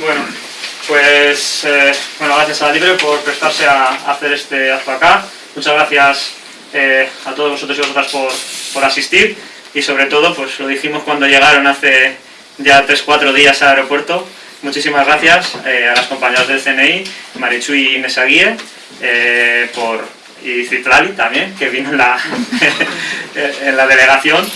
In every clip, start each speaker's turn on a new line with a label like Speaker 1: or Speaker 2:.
Speaker 1: Bueno, pues eh, bueno, gracias a Libre por prestarse a, hacer este acto acá. Muchas gracias eh, a todos vosotros y vosotras por, por, asistir y sobre todo, pues lo dijimos cuando llegaron hace ya 3-4 días al aeropuerto. Muchísimas gracias eh, a las compañeras del CNI, Marichu y Nesaguie, por, y Citlali también, que vino en la, en la delegación,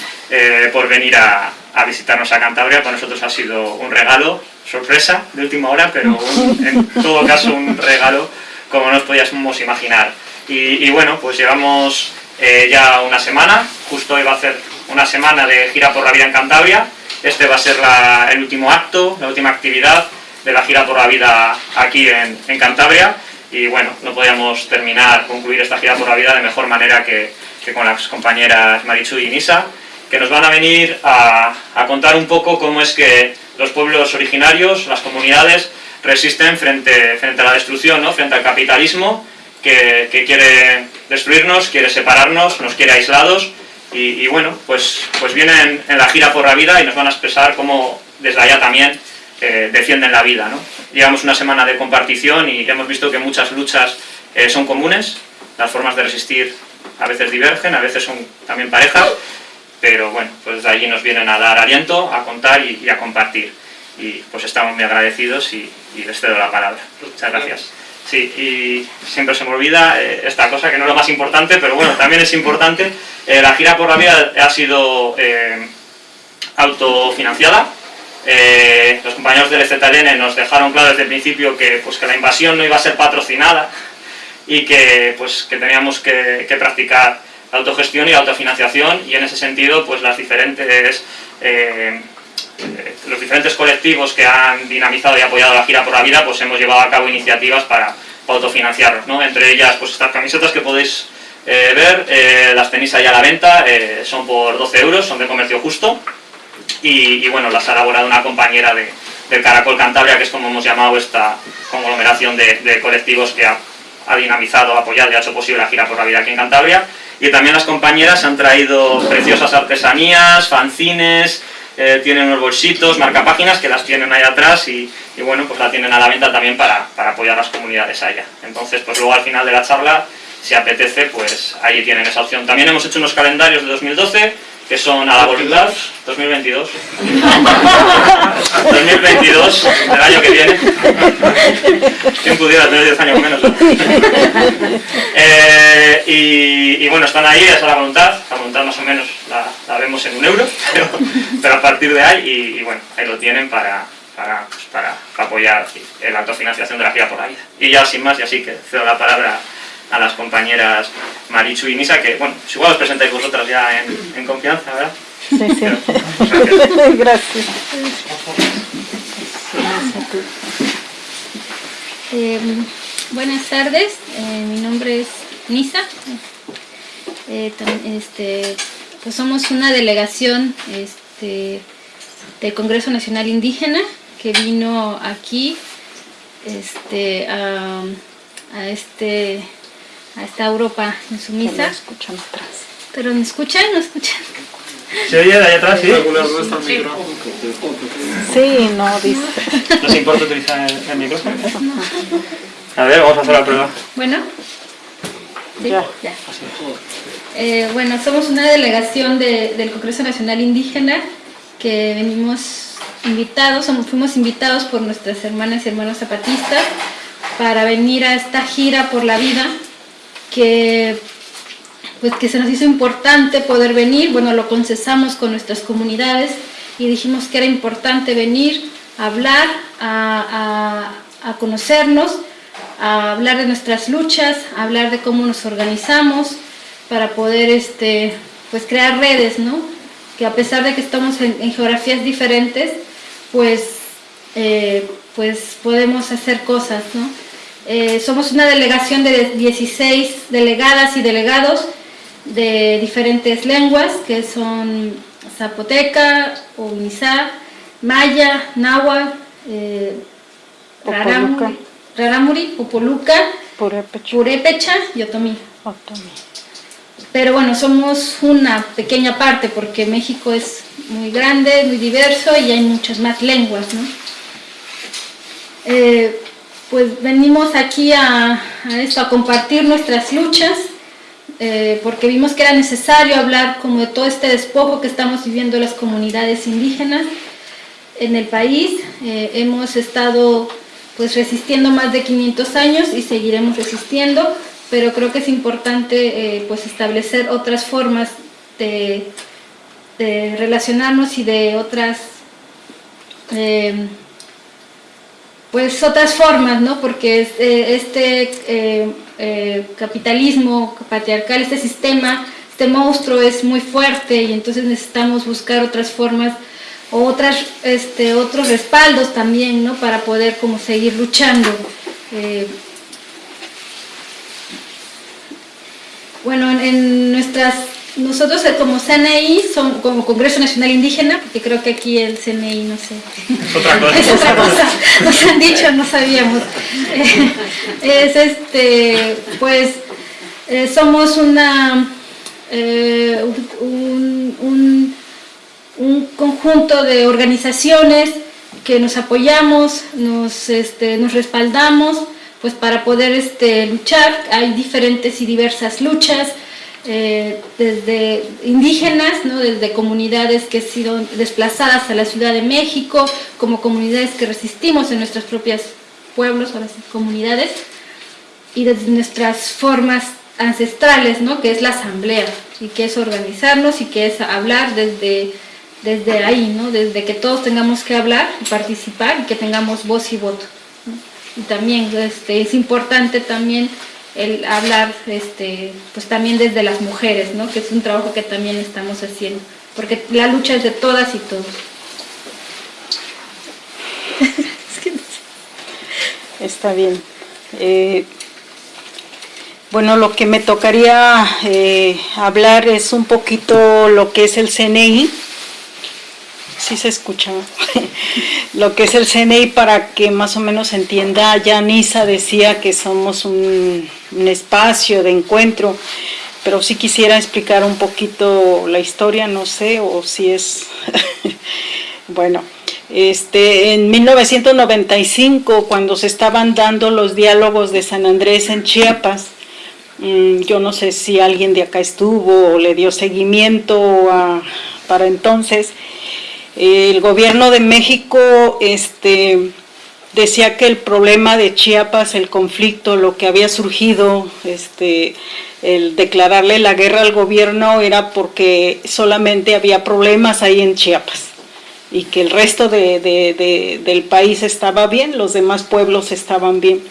Speaker 1: por venir a, a visitarnos a Cantabria. Para nosotros ha sido un regalo sorpresa de última hora, pero en todo caso un regalo como nos podíamos imaginar. Y, bueno, pues llevamos eh, ya una semana, justo hoy va a ser una semana de gira por la vida en Cantabria, este va a ser el último acto, la última actividad de la gira por la vida aquí en, Cantabria, y bueno, no podíamos terminar, concluir esta gira por la vida de mejor manera que, con las compañeras Marichu y Nisa, que nos van a venir a, a contar un poco cómo es que los pueblos originarios, las comunidades, resisten frente, frente a la destrucción, ¿no? frente al capitalismo que, quiere destruirnos, quiere separarnos, nos quiere aislados y, bueno, pues, pues vienen en la gira por la vida y nos van a expresar cómo desde allá también eh, defienden la vida. ¿no? Llevamos una semana de compartición y hemos visto que muchas luchas eh, son comunes, las formas de resistir a veces divergen, a veces son también parejas, pero bueno, pues de allí nos vienen a dar aliento, a contar y, a compartir. Y pues estamos muy agradecidos y, les cedo la palabra. Muchas gracias. Sí, y siempre se me olvida eh, esta cosa que no es lo más importante, pero bueno, también es importante. Eh, la gira por la vida ha sido eh, autofinanciada. los compañeros del EZLN nos dejaron claro desde el principio que, pues, que la invasión no iba a ser patrocinada y que, pues, que teníamos que, que practicar autogestión y autofinanciación y en ese sentido pues las diferentes eh, los diferentes colectivos que han dinamizado y apoyado la gira por la vida pues hemos llevado a cabo iniciativas para, autofinanciarnos, ¿no? entre ellas pues estas camisetas que podéis eh, ver, eh, las tenéis ahí a la venta, son por 12 euros, son de comercio justo y, bueno, las ha elaborado una compañera de, del Caracol Cantabria que es como hemos llamado esta conglomeración de, colectivos que ha, ha dinamizado, apoyado y ha hecho posible la gira por la vida aquí en Cantabria y también las compañeras han traído preciosas artesanías, fanzines, eh, tienen unos bolsitos, marcapáginas que las tienen ahí atrás y, bueno, pues la tienen a la venta también para, para apoyar a las comunidades allá. Entonces, pues luego al final de la charla, si apetece, pues ahí tienen esa opción. También hemos hecho unos calendarios de 2012, que son a la voluntad, 2022, 2022, el año que viene, ¿quién pudiera tener 10 años menos? Eh, y, bueno, están ahí, es a la voluntad, la voluntad más o menos la, vemos en un euro, pero, a partir de ahí, y, bueno, ahí lo tienen para, para, pues, para apoyar la autofinanciación de la gira por la vida. Y ya sin más, y así que cedo la palabra a las compañeras Marichu y Nisa, que, bueno, pues igual os presentáis vosotras ya en, en confianza, ¿verdad?
Speaker 2: Sí, sí. gracias. gracias.
Speaker 3: Eh, buenas tardes, eh, mi nombre es Nisa. Eh, este, pues somos una delegación este, del Congreso Nacional Indígena que vino aquí este, a, a este a esta Europa en su misa.
Speaker 2: escuchan atrás.
Speaker 3: ¿Pero me escuchan? ¿No escuchan?
Speaker 1: ¿Se oye de allá atrás? Sí,
Speaker 2: sí no, dice.
Speaker 1: ¿Nos importa utilizar el, micrófono? A ver, vamos a hacer la prueba.
Speaker 3: Bueno. Sí, ya. Eh, bueno, somos una delegación de, del Congreso Nacional Indígena que venimos invitados, somos, fuimos invitados por nuestras hermanas y hermanos zapatistas para venir a esta gira por la vida que, pues, que se nos hizo importante poder venir, bueno, lo concesamos con nuestras comunidades y dijimos que era importante venir a hablar, a, conocernos, a hablar de nuestras luchas, a hablar de cómo nos organizamos para poder este, pues, crear redes, ¿no? que a pesar de que estamos en, geografías diferentes, pues, eh, pues podemos hacer cosas, ¿no? Eh, somos una delegación de 16 delegadas y delegados de diferentes lenguas, que son zapoteca, ovinizá, maya, náhuatl, eh, raramuri, raramuri, popoluca, purépecha, y otomí. Pero bueno, somos una pequeña parte porque México es muy grande, muy diverso y hay muchas más lenguas, ¿no? eh, pues venimos aquí a, esto, a compartir nuestras luchas, eh, porque vimos que era necesario hablar como de todo este despojo que estamos viviendo las comunidades indígenas en el país. Eh, hemos estado pues resistiendo más de 500 años y seguiremos resistiendo, pero creo que es importante pues establecer otras formas de relacionarnos y de otras pues otras formas, ¿no? Porque eh, este eh, eh, capitalismo patriarcal, este sistema, este monstruo es muy fuerte y entonces necesitamos buscar otras formas o este, otros respaldos también, ¿no? Para poder como seguir luchando. bueno, en nuestras nosotros eh, como CNI, son, como Congreso Nacional Indígena, porque creo que aquí el CNI, no sé,
Speaker 1: es otra cosa,
Speaker 3: es otra cosa. nos han dicho, no sabíamos. es este, pues, eh, somos una, eh, un, un, un, conjunto de organizaciones que nos apoyamos, nos, este, nos respaldamos, pues para poder este, luchar, hay diferentes y diversas luchas, eh, desde indígenas, ¿no? desde comunidades que han sido desplazadas a la Ciudad de México, como comunidades que resistimos en nuestros propios pueblos o las comunidades, y desde nuestras formas ancestrales, ¿no? que es la asamblea, y que es organizarnos y que es hablar desde, desde ahí, ¿no? desde que todos tengamos que hablar y participar y que tengamos voz y voto. Y también este, es importante también el hablar este, pues también desde las mujeres, ¿no? que es un trabajo que también estamos haciendo, porque la lucha es de todas y todos.
Speaker 2: Está bien. Eh, bueno, lo que me tocaría eh, hablar es un poquito lo que es el CNI, sí se escucha. Lo que es el CNI para que más o menos entienda, ya Nisa decía que somos un, espacio de encuentro, pero sí quisiera explicar un poquito la historia, no sé, o si es, bueno, este, en 1995, cuando se estaban dando los diálogos de San Andrés en Chiapas, mm, yo no sé si alguien de acá estuvo o le dio seguimiento para entonces, el gobierno de México este, decía que el problema de Chiapas, el conflicto, lo que había surgido, este, el declararle la guerra al gobierno era porque solamente había problemas ahí en Chiapas y que el resto del país estaba bien, los demás pueblos estaban bien.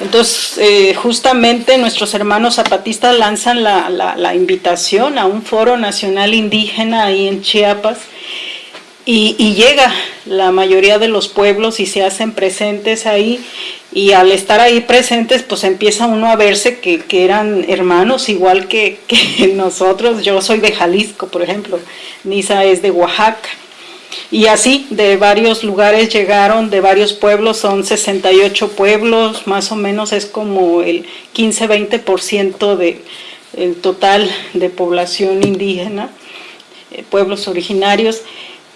Speaker 2: Entonces, eh, justamente nuestros hermanos zapatistas lanzan la, la invitación a un foro nacional indígena ahí en Chiapas, y, llega la mayoría de los pueblos y se hacen presentes ahí. Y al estar ahí presentes pues empieza uno a verse que, eran hermanos igual que, nosotros, yo soy de Jalisco por ejemplo, Nisa es de Oaxaca. Y así de varios lugares llegaron, de varios pueblos, son 68 pueblos, más o menos es como el 15-20% del total de población indígena, eh, pueblos originarios,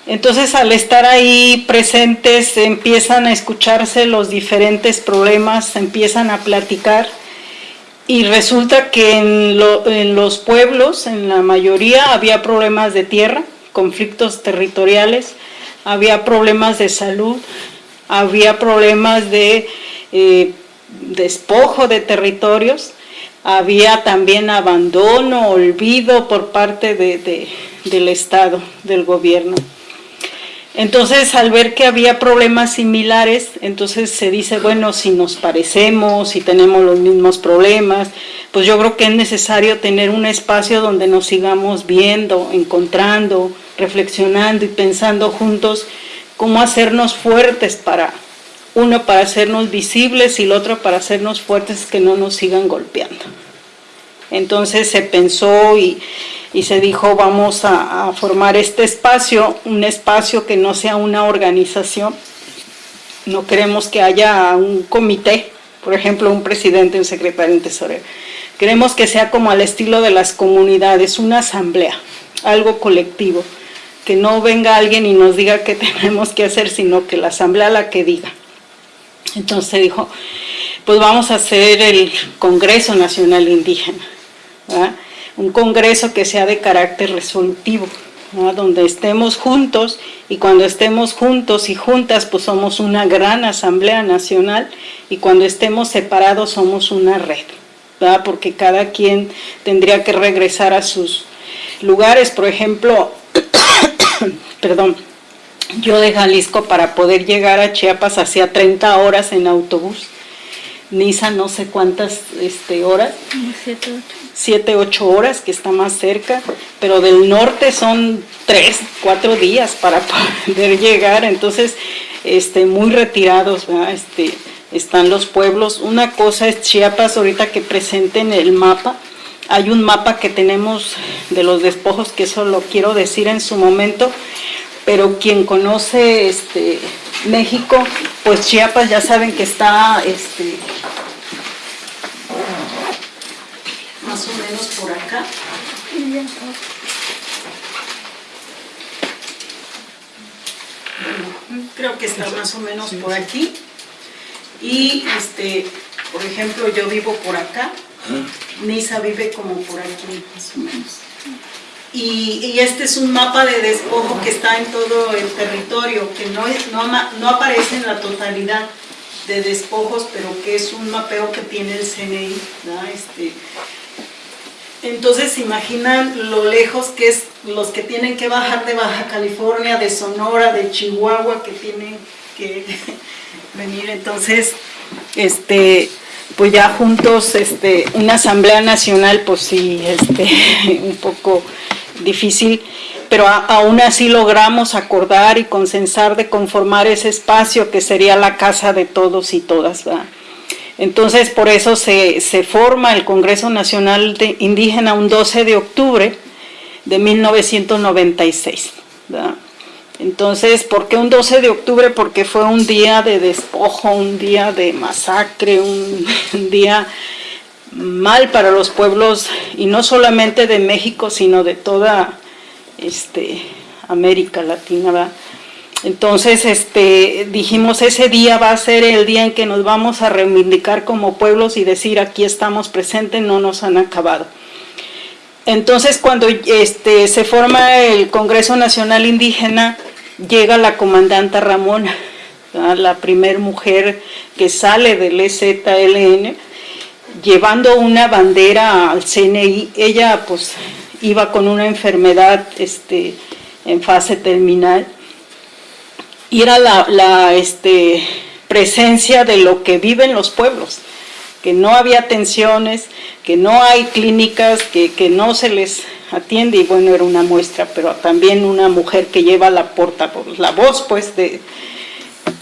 Speaker 2: entonces al estar ahí presentes empiezan a escucharse los diferentes problemas, empiezan a platicar y resulta que en, los pueblos, en la mayoría, había problemas de tierra, conflictos territoriales, había problemas de salud, había problemas de eh, despojo de territorios, había también abandono, olvido por parte del Estado, del gobierno. Entonces, al ver que había problemas similares, entonces se dice, bueno, si nos parecemos, si tenemos los mismos problemas, pues yo creo que es necesario tener un espacio donde nos sigamos viendo, encontrando, reflexionando y pensando juntos cómo hacernos fuertes para, uno para hacernos visibles y el otro para hacernos fuertes que no nos sigan golpeando. Entonces se pensó y y se dijo vamos a, formar este espacio, un espacio que no sea una organización, no queremos que haya un comité, por ejemplo un presidente, un secretario, un tesorero, queremos que sea como al estilo de las comunidades, una asamblea, algo colectivo, que no venga alguien y nos diga qué tenemos que hacer, sino que la asamblea la que diga. Entonces dijo, pues vamos a hacer el Congreso Nacional Indígena, un congreso que sea de carácter resolutivo, donde estemos juntos y cuando estemos juntos y juntas pues somos una gran asamblea nacional y cuando estemos separados somos una red, porque cada quien tendría que regresar a sus lugares, por ejemplo, perdón, yo de Jalisco para poder llegar a Chiapas hacía 30 horas en autobús, Nisa no sé cuántas este, horas, 7, 8 horas que está más cerca, pero del norte son 3, 4 días para poder llegar, entonces este, muy retirados este, están los pueblos. Una cosa es Chiapas, ahorita que presenten el mapa, hay un mapa que tenemos de los despojos, que eso lo quiero decir en su momento, pero quien conoce este, México, pues Chiapas ya saben que está este, más o menos por acá. creo que está más o menos por aquí. Y, este, por ejemplo, yo vivo por acá. Nisa vive como por aquí, más o menos. Y, este es un mapa de despojo que está en todo el territorio, que no, no, no aparece en la totalidad de despojos, pero que es un mapeo que tiene el CNI. Este, entonces imaginan lo lejos que es los que tienen que bajar de Baja California, de Sonora, de Chihuahua, que tienen que venir. Entonces, este, pues ya juntos, este, una asamblea nacional, pues sí, este, un poco difícil, pero aún así logramos acordar y consensar de conformar ese espacio que sería la casa de todos y todas. Entonces, por eso se, forma el Congreso Nacional de Indígena un 12 de octubre de 1996. Entonces, ¿por qué un 12 de octubre? Porque fue un día de despojo, un día de masacre, un, día mal para los pueblos, y no solamente de México, sino de toda este, América Latina. Entonces este, dijimos, ese día va a ser el día en que nos vamos a reivindicar como pueblos y decir, aquí estamos presentes, no nos han acabado. Entonces cuando este, se forma el Congreso Nacional Indígena, llega la comandanta Ramona, la primer mujer que sale del EZLN, llevando una bandera al CNI. Ella pues iba con una enfermedad este, en fase terminal y era la, este, presencia de lo que viven los pueblos, que no había atenciones, que no hay clínicas, que, no se les atiende, y bueno, era una muestra, pero también una mujer que lleva la porta, la voz pues de,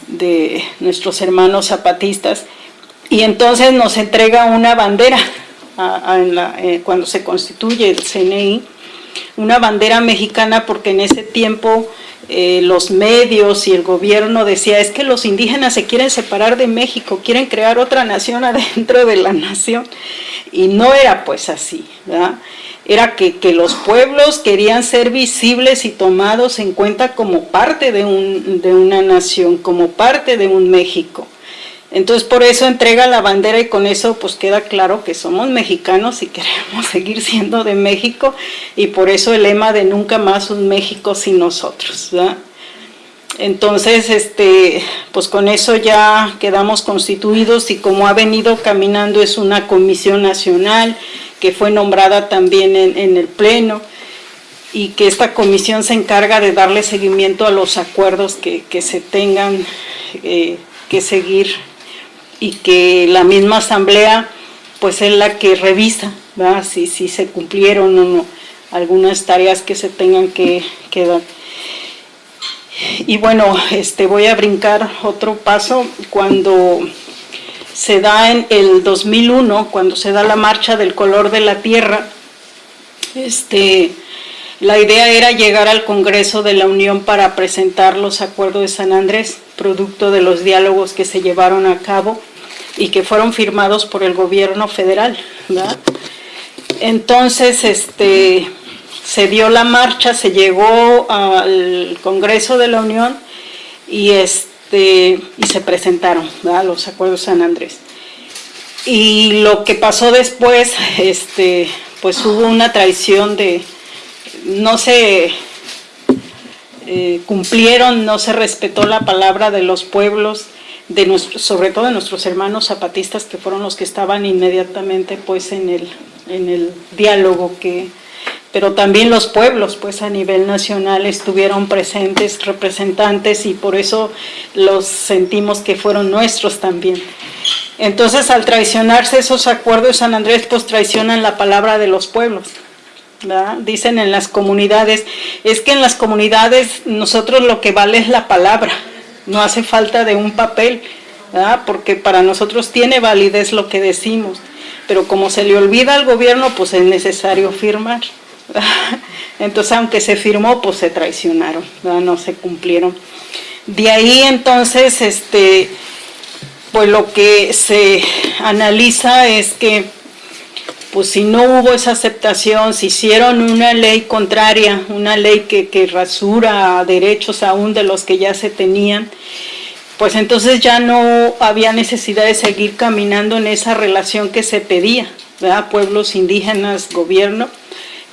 Speaker 2: de nuestros hermanos zapatistas, y entonces nos entrega una bandera eh, cuando se constituye el CNI, una bandera mexicana porque en ese tiempo eh, los medios y el gobierno decía es que los indígenas se quieren separar de México, quieren crear otra nación adentro de la nación y no era pues así, era que, los pueblos querían ser visibles y tomados en cuenta como parte de, un, de una nación, como parte de un México. Entonces por eso entrega la bandera y con eso pues queda claro que somos mexicanos y queremos seguir siendo de México y por eso el lema de nunca más un México sin nosotros. Entonces, este, pues con eso ya quedamos constituidos y como ha venido caminando es una comisión nacional que fue nombrada también en, el Pleno y que esta comisión se encarga de darle seguimiento a los acuerdos que, se tengan eh, que seguir y que la misma asamblea pues es la que revisa Si, si se cumplieron o no algunas tareas que se tengan que, dar. Y bueno, este, voy a brincar otro paso cuando se da en el 2001, cuando se da la marcha del color de la tierra, este, la idea era llegar al Congreso de la Unión para presentar los acuerdos de San Andrés, producto de los diálogos que se llevaron a cabo y que fueron firmados por el gobierno federal. Entonces, este, se dio la marcha, se llegó al Congreso de la Unión y, este, y se presentaron los acuerdos San Andrés. Y lo que pasó después, este, pues hubo una traición de, no se eh, cumplieron, no se respetó la palabra de los pueblos, de sobre todo de nuestros hermanos zapatistas que fueron los que estaban inmediatamente pues en el, en el diálogo que, pero también los pueblos pues a nivel nacional estuvieron presentes representantes y por eso los sentimos que fueron nuestros también. Entonces al traicionarse esos acuerdos San Andrés pues traicionan la palabra de los pueblos. Dicen en las comunidades, es que en las comunidades nosotros lo que vale es la palabra, no hace falta de un papel, porque para nosotros tiene validez lo que decimos, pero como se le olvida al gobierno, pues es necesario firmar. Entonces, aunque se firmó, pues se traicionaron, no se cumplieron. De ahí entonces, este, pues lo que se analiza es que pues si no hubo esa aceptación, si hicieron una ley contraria, una ley que, que rasura derechos aún de los que ya se tenían, pues entonces ya no había necesidad de seguir caminando en esa relación que se pedía, ¿verdad? pueblos indígenas, gobierno,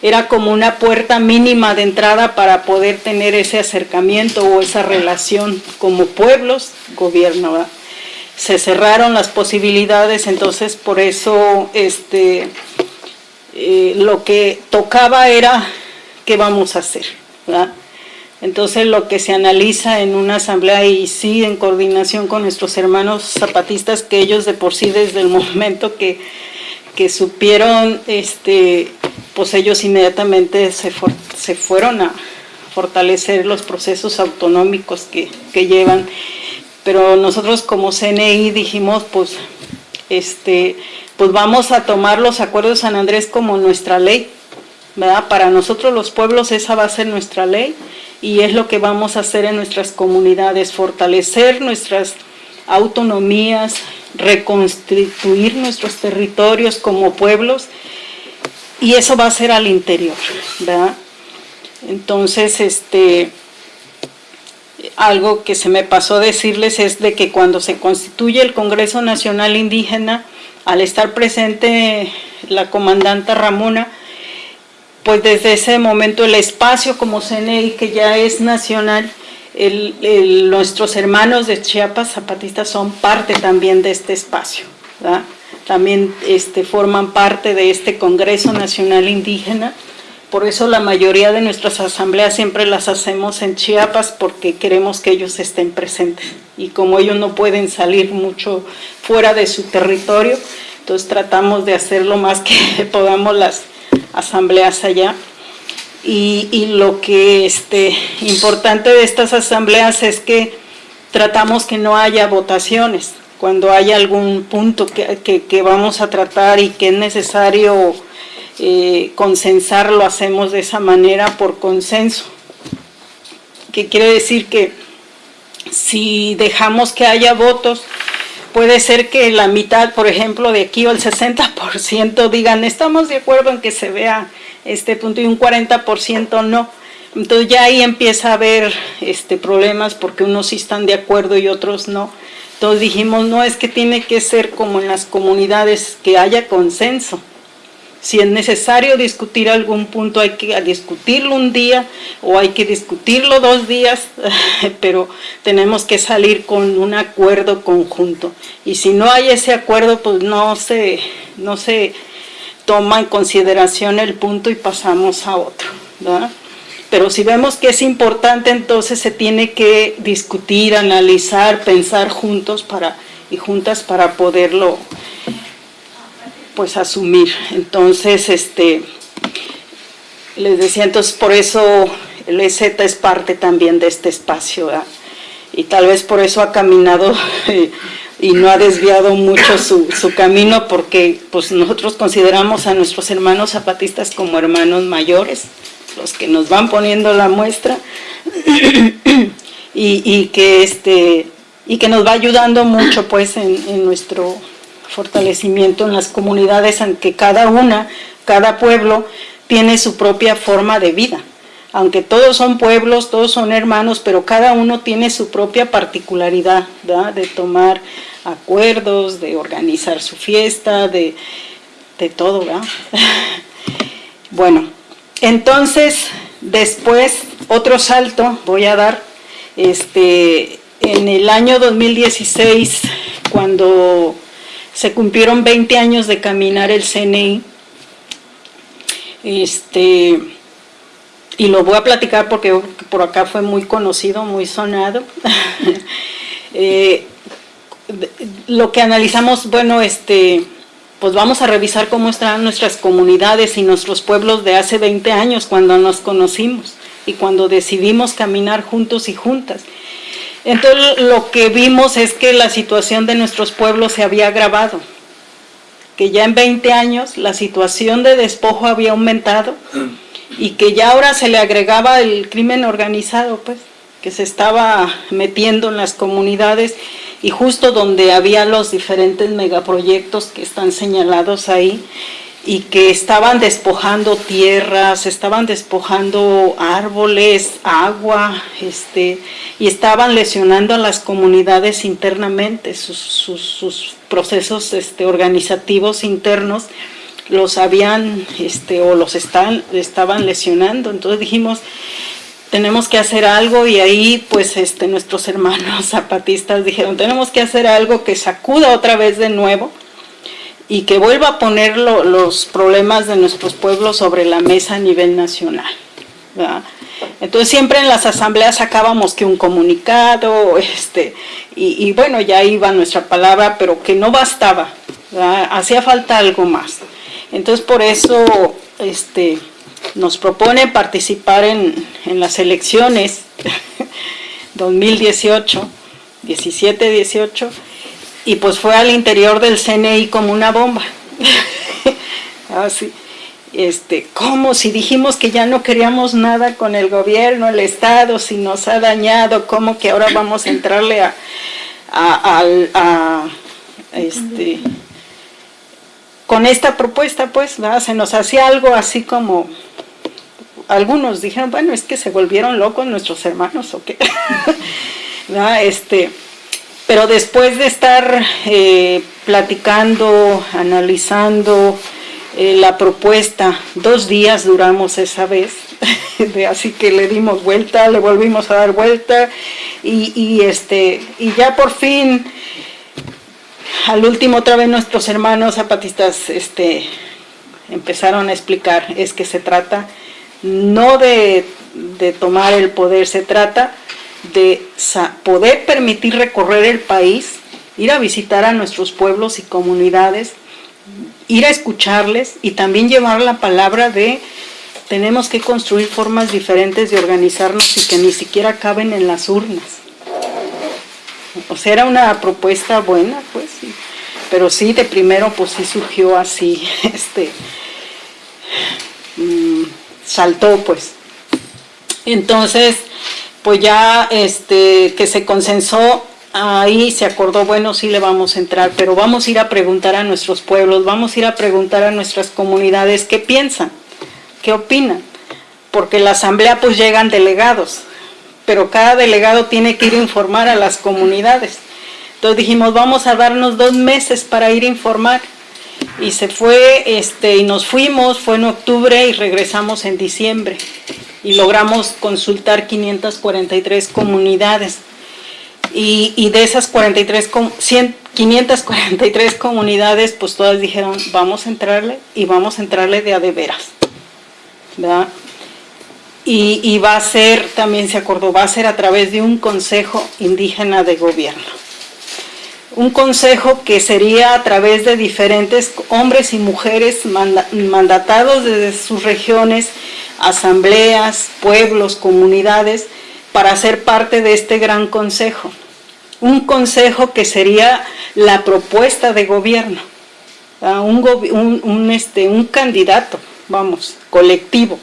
Speaker 2: era como una puerta mínima de entrada para poder tener ese acercamiento o esa relación como pueblos, gobierno. ¿verdad? Se cerraron las posibilidades, entonces por eso este, eh, lo que tocaba era qué vamos a hacer. Entonces lo que se analiza en una asamblea y sí en coordinación con nuestros hermanos zapatistas, que ellos de por sí desde el momento que, que supieron, este, pues ellos inmediatamente se, se fueron a fortalecer los procesos autonómicos que, que llevan pero nosotros como CNI dijimos, pues, este, pues vamos a tomar los acuerdos de San Andrés como nuestra ley, ¿verdad? Para nosotros los pueblos esa va a ser nuestra ley y es lo que vamos a hacer en nuestras comunidades, fortalecer nuestras autonomías, reconstituir nuestros territorios como pueblos y eso va a ser al interior, ¿verdad? Entonces, este, algo que se me pasó decirles es de que cuando se constituye el Congreso Nacional Indígena, al estar presente la comandanta Ramona, pues desde ese momento el espacio como CNI, que ya es nacional, nuestros hermanos de Chiapas zapatistas son parte también de este espacio. También este, forman parte de este Congreso Nacional Indígena por eso la mayoría de nuestras asambleas siempre las hacemos en Chiapas porque queremos que ellos estén presentes. Y como ellos no pueden salir mucho fuera de su territorio, entonces tratamos de hacer lo más que podamos las asambleas allá. Y, lo que este, importante de estas asambleas es que tratamos que no haya votaciones. Cuando haya algún punto que vamos a tratar y que es necesario eh, consensar lo hacemos de esa manera por consenso. Que quiere decir que si dejamos que haya votos, puede ser que la mitad, por ejemplo, de aquí o el 60% digan estamos de acuerdo en que se vea este punto y un 40% no. Entonces ya ahí empieza a haber este, problemas porque unos sí están de acuerdo y otros no. Entonces dijimos, no, es que tiene que ser como en las comunidades, que haya consenso. Si es necesario discutir algún punto, hay que discutirlo un día o hay que discutirlo dos días, pero tenemos que salir con un acuerdo conjunto. Y si no hay ese acuerdo, pues no se, no se toma en consideración el punto y pasamos a otro. Pero si vemos que es importante, entonces se tiene que discutir, analizar, pensar juntos y juntas para poderlo pues asumir. Entonces, este, les decía, entonces por eso el EZ es parte también de este espacio, y tal vez por eso ha caminado y no ha desviado mucho su, su, camino, porque pues nosotros consideramos a nuestros hermanos zapatistas como hermanos mayores, los que nos van poniendo la muestra, y, y que este y que nos va ayudando mucho pues en, en nuestro fortalecimiento en las comunidades, aunque cada una, cada pueblo tiene su propia forma de vida. aunque todos son pueblos, todos son hermanos, pero cada uno tiene su propia particularidad de tomar acuerdos, de organizar su fiesta, de, de todo. ¿verdad? bueno, entonces después otro salto voy a dar este, en el año 2016 cuando se cumplieron 20 años de caminar el CNI este, y lo voy a platicar porque por acá fue muy conocido, muy sonado. Eh, lo que analizamos, bueno, este, pues vamos a revisar cómo están nuestras comunidades y nuestros pueblos de hace 20 años cuando nos conocimos y cuando decidimos caminar juntos y juntas. Entonces lo que vimos es que la situación de nuestros pueblos se había agravado que ya en 20 años la situación de despojo había aumentado y que ya ahora se le agregaba el crimen organizado, pues, que se estaba metiendo en las comunidades y justo donde había los diferentes megaproyectos que están señalados ahí, y que estaban despojando tierras, estaban despojando árboles, agua, este, y estaban lesionando a las comunidades internamente, sus, sus, procesos este, organizativos internos los habían este, o los están, estaban lesionando. Entonces dijimos, tenemos que hacer algo y ahí pues este, nuestros hermanos zapatistas dijeron, tenemos que hacer algo que sacuda otra vez de nuevo y que vuelva a poner los problemas de nuestros pueblos sobre la mesa a nivel nacional. Entonces siempre en las asambleas sacábamos que un comunicado, este, y, bueno, ya iba nuestra palabra, pero que no bastaba, hacía falta algo más. Entonces por eso este, nos propone participar en, en las elecciones 2018, 17-18, y pues fue al interior del CNI como una bomba. Así. Este, ¿Cómo? Si dijimos que ya no queríamos nada con el gobierno, el Estado, si nos ha dañado, ¿cómo que ahora vamos a entrarle a, a, este, con esta propuesta, pues, se nos hacía algo así como, algunos dijeron, bueno, es que se volvieron locos nuestros hermanos, ¿o qué? este, pero después de estar eh, platicando, analizando eh, la propuesta, dos días duramos esa vez, así que le dimos vuelta, le volvimos a dar vuelta y, este, y ya por fin, al último otra vez nuestros hermanos zapatistas este, empezaron a explicar, es que se trata no de, de tomar el poder, se trata de poder permitir recorrer el país, ir a visitar a nuestros pueblos y comunidades, ir a escucharles y también llevar la palabra de tenemos que construir formas diferentes de organizarnos y que ni siquiera caben en las urnas. O sea, era una propuesta buena, pues, pero sí, de primero, pues sí surgió así, este, mm, saltó, pues. Entonces, pues ya este, que se consensó, ahí se acordó, bueno, sí le vamos a entrar, pero vamos a ir a preguntar a nuestros pueblos, vamos a ir a preguntar a nuestras comunidades qué piensan, qué opinan, porque la asamblea pues llegan delegados, pero cada delegado tiene que ir a informar a las comunidades. Entonces dijimos, vamos a darnos dos meses para ir a informar. Y se fue, este, y nos fuimos, fue en octubre y regresamos en diciembre y logramos consultar 543 comunidades. Y, de esas 43, 543 comunidades, pues todas dijeron, vamos a entrarle y vamos a entrarle de a de veras. Y, y va a ser, también se acordó, va a ser a través de un consejo indígena de gobierno un consejo que sería a través de diferentes hombres y mujeres mandatados desde sus regiones asambleas, pueblos, comunidades, para ser parte de este gran consejo. Un consejo que sería la propuesta de gobierno, un, este, un candidato, vamos, colectivo.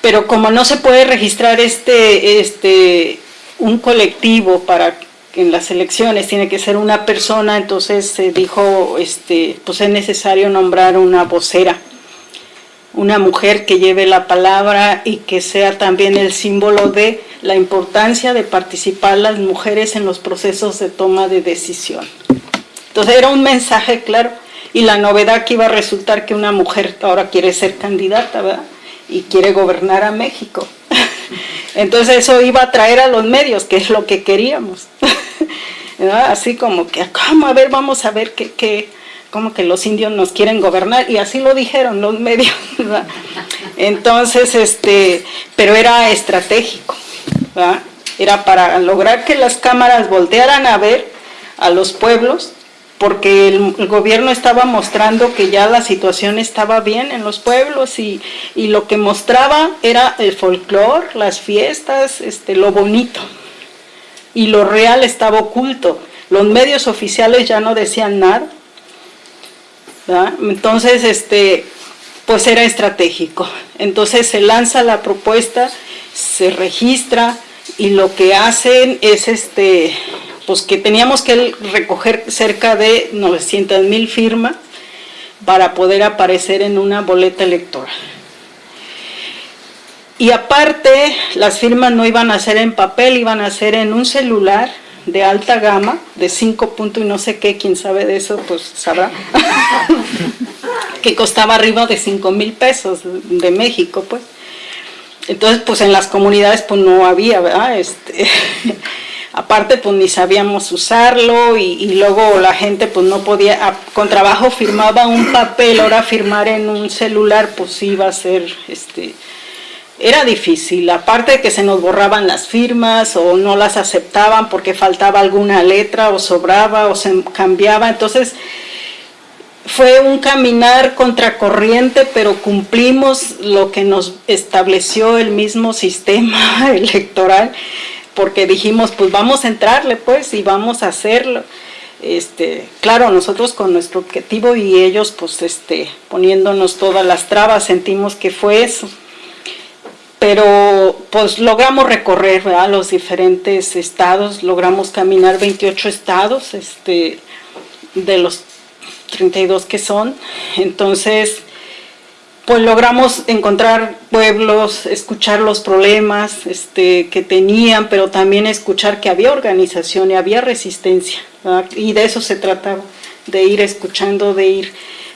Speaker 2: Pero como no se puede registrar este, este, un colectivo para en las elecciones tiene que ser una persona, entonces se dijo, este, pues es necesario nombrar una vocera una mujer que lleve la palabra y que sea también el símbolo de la importancia de participar las mujeres en los procesos de toma de decisión. Entonces era un mensaje claro y la novedad que iba a resultar que una mujer ahora quiere ser candidata, ¿verdad? Y quiere gobernar a México. Entonces eso iba a traer a los medios, que es lo que queríamos. Así como que, ¿cómo? A ver, vamos a ver qué, como que los indios nos quieren gobernar, y así lo dijeron los medios. Entonces, este, pero era estratégico, era para lograr que las cámaras voltearan a ver a los pueblos porque el, gobierno estaba mostrando que ya la situación estaba bien en los pueblos y, lo que mostraba era el folclore, las fiestas, este, lo bonito. Y lo real estaba oculto. Los medios oficiales ya no decían nada. Entonces, este, pues era estratégico. Entonces se lanza la propuesta, se registra y lo que hacen es este pues que teníamos que recoger cerca de 900 mil firmas para poder aparecer en una boleta electoral. Y aparte, las firmas no iban a ser en papel, iban a ser en un celular de alta gama, de 5 puntos y no sé qué, quien sabe de eso, pues sabrá, que costaba arriba de 5 mil pesos de México, pues. Entonces, pues en las comunidades pues no había, ¿verdad? Este, aparte pues ni sabíamos usarlo y, luego la gente pues no podía, con trabajo firmaba un papel, ahora firmar en un celular pues iba a ser, este, era difícil, aparte de que se nos borraban las firmas o no las aceptaban porque faltaba alguna letra o sobraba o se cambiaba, entonces fue un caminar contracorriente, pero cumplimos lo que nos estableció el mismo sistema electoral porque dijimos, pues vamos a entrarle pues y vamos a hacerlo. Este, claro, nosotros con nuestro objetivo y ellos pues este, poniéndonos todas las trabas, sentimos que fue eso. Pero pues logramos recorrer los diferentes estados, logramos caminar 28 estados este, de los 32 que son. Entonces, pues logramos encontrar pueblos, escuchar los problemas este, que tenían, pero también escuchar que había organización y había resistencia. Y de eso se trataba, de ir escuchando, de ir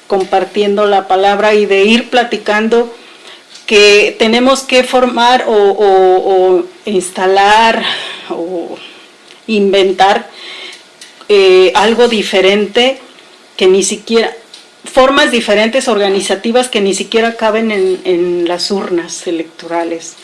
Speaker 2: compartiendo la palabra y de ir platicando que tenemos que formar o, instalar o inventar eh, algo diferente que ni siquiera formas diferentes organizativas que ni siquiera caben en, las urnas electorales,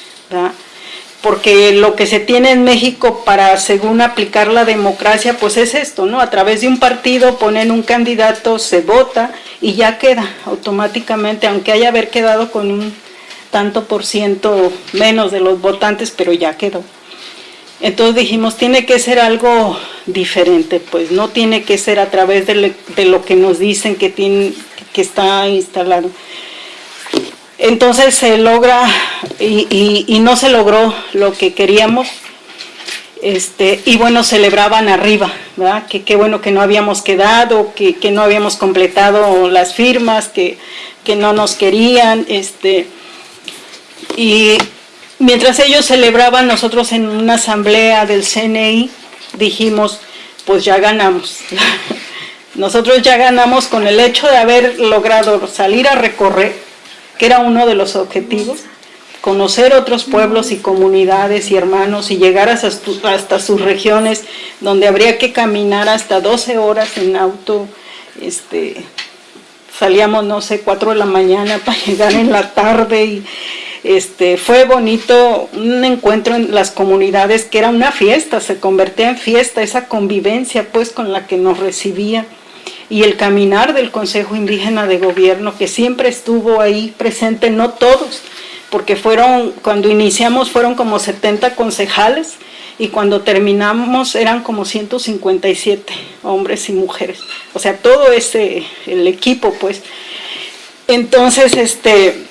Speaker 2: porque lo que se tiene en México para, según aplicar la democracia, pues es esto, ¿no? A través de un partido ponen un candidato, se vota y ya queda automáticamente, aunque haya haber quedado con un tanto por ciento menos de los votantes, pero ya quedó. Entonces dijimos, tiene que ser algo diferente, pues no tiene que ser a través de, lo que nos dicen que, tiene, que está instalado. Entonces se logra y, no se logró lo que queríamos, este, y bueno, celebraban arriba, ¿verdad? Que qué bueno que no habíamos quedado, que, que, no habíamos completado las firmas, que, que no nos querían, este, y Mientras ellos celebraban, nosotros en una asamblea del CNI dijimos, pues ya ganamos. nosotros ya ganamos con el hecho de haber logrado salir a recorrer, que era uno de los objetivos, conocer otros pueblos y comunidades y hermanos y llegar hasta, sus regiones donde habría que caminar hasta 12 horas en auto, este, salíamos no sé, 4 de la mañana para llegar en la tarde y este, fue bonito un encuentro en las comunidades que era una fiesta, se convertía en fiesta, esa convivencia pues con la que nos recibía y el caminar del Consejo Indígena de Gobierno que siempre estuvo ahí presente, no todos, porque fueron, cuando iniciamos fueron como 70 concejales y cuando terminamos eran como 157 hombres y mujeres, o sea, todo ese, el equipo pues. Entonces, este,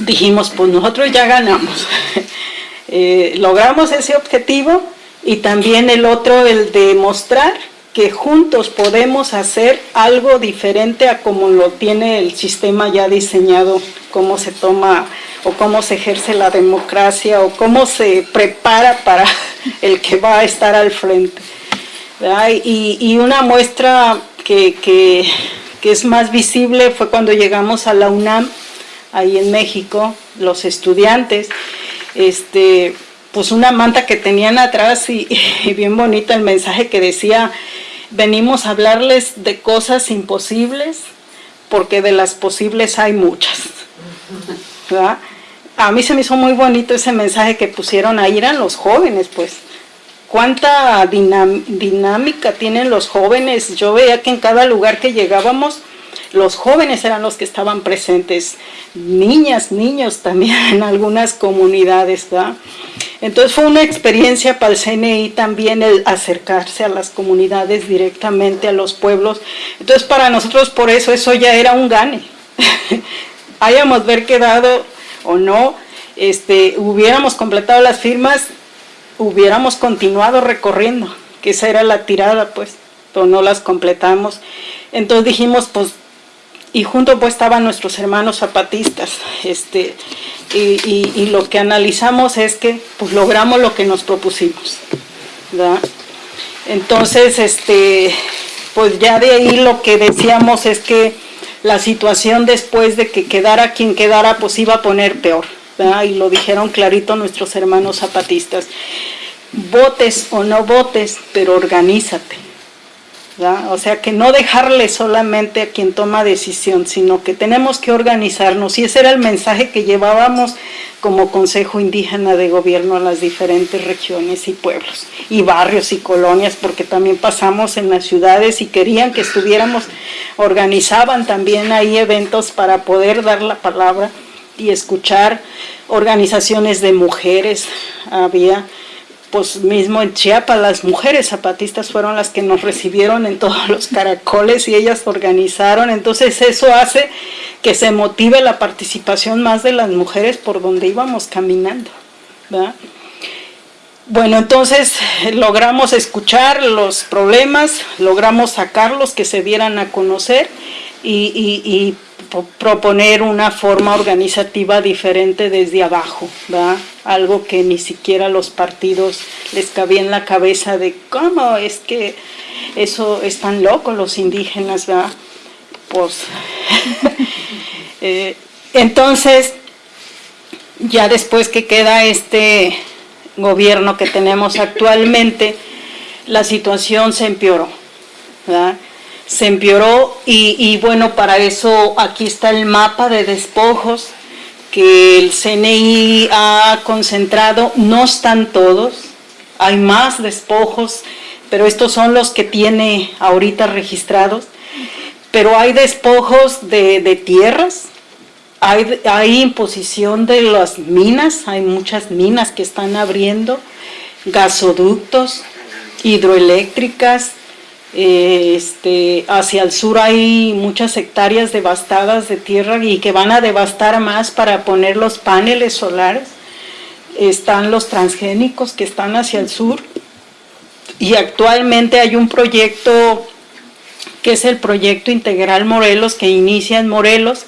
Speaker 2: dijimos, pues nosotros ya ganamos. Eh, logramos ese objetivo y también el otro, el de mostrar que juntos podemos hacer algo diferente a como lo tiene el sistema ya diseñado, cómo se toma o cómo se ejerce la democracia o cómo se prepara para el que va a estar al frente. Y, una muestra que, que, que es más visible fue cuando llegamos a la UNAM, ahí en México, los estudiantes, este, pues una manta que tenían atrás y, bien bonita el mensaje que decía, venimos a hablarles de cosas imposibles, porque de las posibles hay muchas. A mí se me hizo muy bonito ese mensaje que pusieron ahí, eran los jóvenes, pues. Cuánta dinámica tienen los jóvenes. Yo veía que en cada lugar que llegábamos, los jóvenes eran los que estaban presentes, niñas, niños también en algunas comunidades. Entonces fue una experiencia para el CNI también el acercarse a las comunidades directamente, a los pueblos. Entonces para nosotros por eso eso ya era un gane. Hayamos ver quedado o no, este, hubiéramos completado las firmas, hubiéramos continuado recorriendo, que esa era la tirada pues, pero no las completamos. Entonces dijimos pues y junto pues estaban nuestros hermanos zapatistas, este, y, lo que analizamos es que pues logramos lo que nos propusimos, Entonces, este, pues ya de ahí lo que decíamos es que la situación después de que quedara quien quedara, pues iba a poner peor, y lo dijeron clarito nuestros hermanos zapatistas, votes o no votes, pero organízate, o sea, que no dejarle solamente a quien toma decisión, sino que tenemos que organizarnos. Y ese era el mensaje que llevábamos como Consejo Indígena de Gobierno a las diferentes regiones y pueblos, y barrios y colonias, porque también pasamos en las ciudades y querían que estuviéramos, organizaban también ahí eventos para poder dar la palabra y escuchar organizaciones de mujeres, había pues mismo en Chiapas las mujeres zapatistas fueron las que nos recibieron en todos los caracoles y ellas organizaron, entonces eso hace que se motive la participación más de las mujeres por donde íbamos caminando. Bueno, entonces logramos escuchar los problemas, logramos sacarlos, que se dieran a conocer y proponer una forma organizativa diferente desde abajo, algo que ni siquiera los partidos les cabía en la cabeza de cómo es que eso están locos los indígenas, ¿verdad? Pues, eh, entonces, ya después que queda este gobierno que tenemos actualmente, la situación se empeoró, ¿verdad? Se empeoró y, bueno, para eso aquí está el mapa de despojos que el CNI ha concentrado, no están todos, hay más despojos, pero estos son los que tiene ahorita registrados, pero hay despojos de, tierras, hay, hay imposición de las minas, hay muchas minas que están abriendo, gasoductos, hidroeléctricas, este, hacia el sur hay muchas hectáreas devastadas de tierra y que van a devastar más para poner los paneles solares. Están los transgénicos que están hacia el sur y actualmente hay un proyecto que es el proyecto Integral Morelos que inicia en Morelos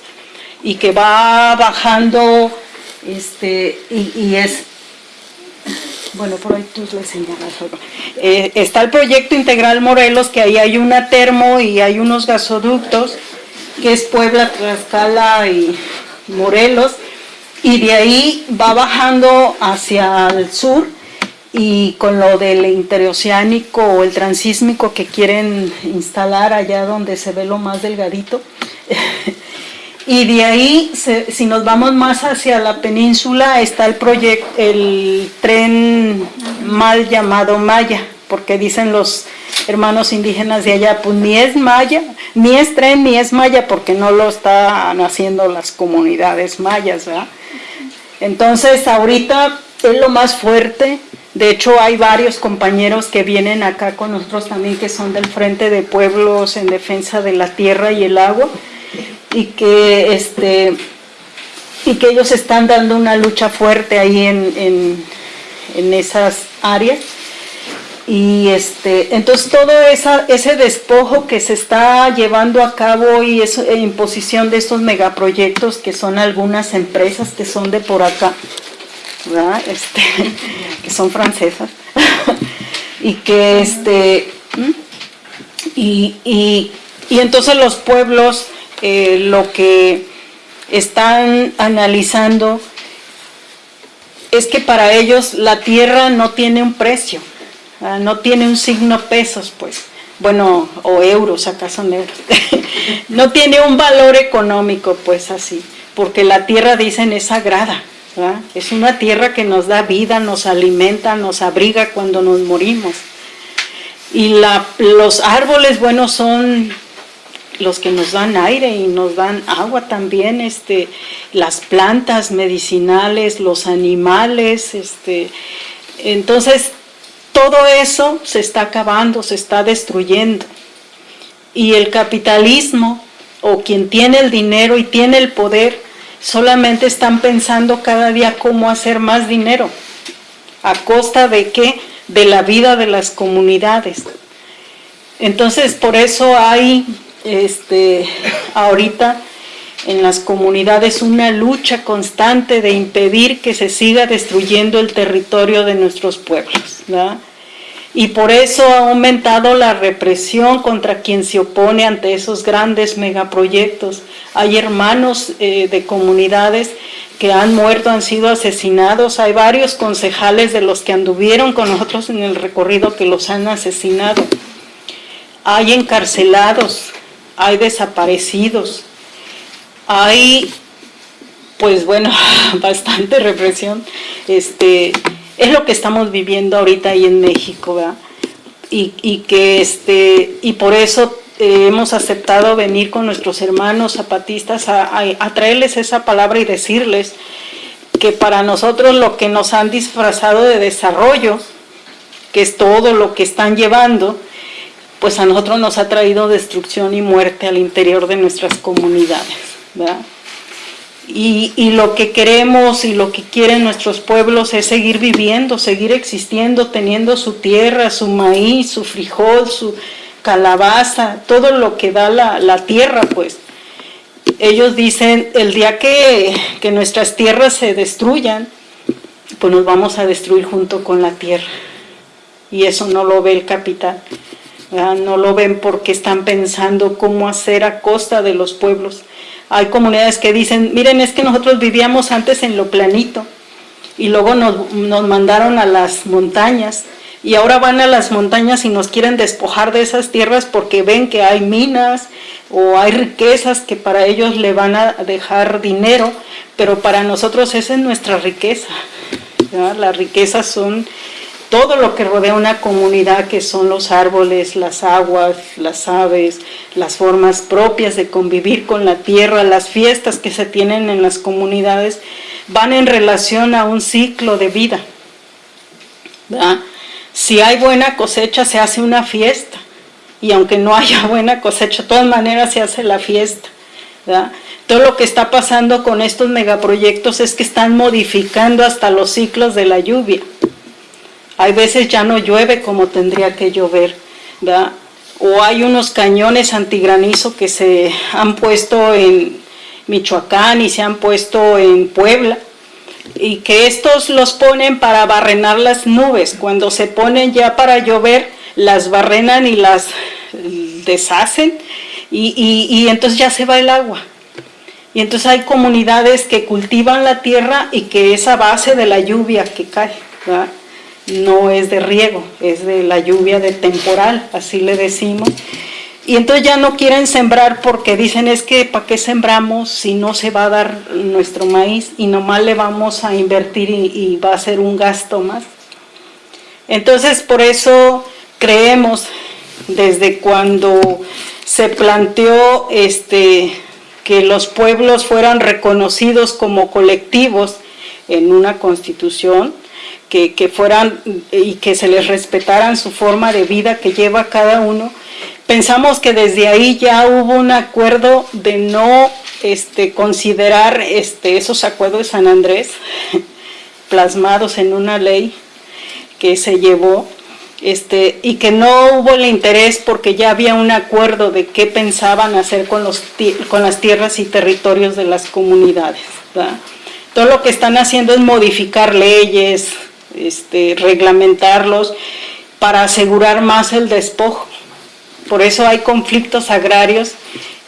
Speaker 2: y que va bajando este, y es bueno, por ahí tú le señalas eh, está el proyecto Integral Morelos, que ahí hay una termo y hay unos gasoductos, que es Puebla, Tlaxcala y Morelos, y de ahí va bajando hacia el sur, y con lo del interoceánico o el transísmico que quieren instalar allá donde se ve lo más delgadito, Y de ahí, si nos vamos más hacia la península, está el proyecto, el tren mal llamado Maya, porque dicen los hermanos indígenas de allá, pues ni es Maya, ni es tren, ni es Maya, porque no lo están haciendo las comunidades mayas, ¿verdad? Entonces, ahorita es lo más fuerte, de hecho hay varios compañeros que vienen acá con nosotros también, que son del Frente de Pueblos en Defensa de la Tierra y el Agua, y que este y que ellos están dando una lucha fuerte ahí en, en, esas áreas. Y este, entonces todo ese despojo que se está llevando a cabo y es imposición de estos megaproyectos que son algunas empresas que son de por acá, este, que son francesas, y que este, y, y, y entonces los pueblos eh, lo que están analizando es que para ellos la tierra no tiene un precio, Ah, no tiene un signo pesos, pues, bueno, o euros, acá son euros, no tiene un valor económico, pues así, porque la tierra, dicen, es sagrada, es una tierra que nos da vida, nos alimenta, nos abriga cuando nos morimos. Y la, los árboles, bueno, son los que nos dan aire y nos dan agua también, este, las plantas medicinales, los animales, este, entonces todo eso se está acabando, se está destruyendo. Y el capitalismo, o quien tiene el dinero y tiene el poder, solamente están pensando cada día cómo hacer más dinero. ¿A costa de qué? De la vida de las comunidades. Entonces, por eso hay este, ahorita en las comunidades una lucha constante de impedir que se siga destruyendo el territorio de nuestros pueblos. Y por eso ha aumentado la represión contra quien se opone ante esos grandes megaproyectos. Hay hermanos eh, de comunidades que han muerto, han sido asesinados. Hay varios concejales de los que anduvieron con nosotros en el recorrido que los han asesinado. Hay encarcelados, hay desaparecidos, hay, pues bueno, bastante represión. Este, es lo que estamos viviendo ahorita ahí en México, ¿verdad? Y, que este, y por eso eh, hemos aceptado venir con nuestros hermanos zapatistas a, a, traerles esa palabra y decirles que para nosotros lo que nos han disfrazado de desarrollo, que es todo lo que están llevando, pues a nosotros nos ha traído destrucción y muerte al interior de nuestras comunidades. Y, y, lo que queremos y lo que quieren nuestros pueblos es seguir viviendo, seguir existiendo, teniendo su tierra, su maíz, su frijol, su calabaza, todo lo que da la, la tierra, pues. Ellos dicen, el día que, que nuestras tierras se destruyan, pues nos vamos a destruir junto con la tierra. Y eso no lo ve el capital. No lo ven porque están pensando cómo hacer a costa de los pueblos. Hay comunidades que dicen, miren, es que nosotros vivíamos antes en lo planito y luego nos, mandaron a las montañas y ahora van a las montañas y nos quieren despojar de esas tierras porque ven que hay minas o hay riquezas que para ellos le van a dejar dinero, pero para nosotros esa es nuestra riqueza. Las riquezas son todo lo que rodea una comunidad, que son los árboles, las aguas, las aves, las formas propias de convivir con la tierra, las fiestas que se tienen en las comunidades, van en relación a un ciclo de vida. Si hay buena cosecha, se hace una fiesta. Y aunque no haya buena cosecha, de todas maneras se hace la fiesta. Todo lo que está pasando con estos megaproyectos es que están modificando hasta los ciclos de la lluvia. Hay veces ya no llueve como tendría que llover, ¿verdad? O hay unos cañones antigranizo que se han puesto en Michoacán y se han puesto en Puebla, y que estos los ponen para barrenar las nubes. Cuando se ponen ya para llover, las barrenan y las deshacen, y, entonces ya se va el agua. Y entonces hay comunidades que cultivan la tierra y que es a base de la lluvia que cae. ¿verdad? No es de riego, es de la lluvia de temporal, así le decimos. Y entonces ya no quieren sembrar porque dicen es que ¿para qué sembramos si no se va a dar nuestro maíz y nomás le vamos a invertir y, va a ser un gasto más? Entonces por eso creemos desde cuando se planteó este, que los pueblos fueran reconocidos como colectivos en una constitución, que, fueran y que se les respetaran su forma de vida que lleva cada uno. Pensamos que desde ahí ya hubo un acuerdo de no este, considerar este, esos acuerdos de San Andrés plasmados en una ley que se llevó este, y que no hubo el interés porque ya había un acuerdo de qué pensaban hacer con, los, con las tierras y territorios de las comunidades. Todo lo que están haciendo es modificar leyes, este, reglamentarlos para asegurar más el despojo. Por eso hay conflictos agrarios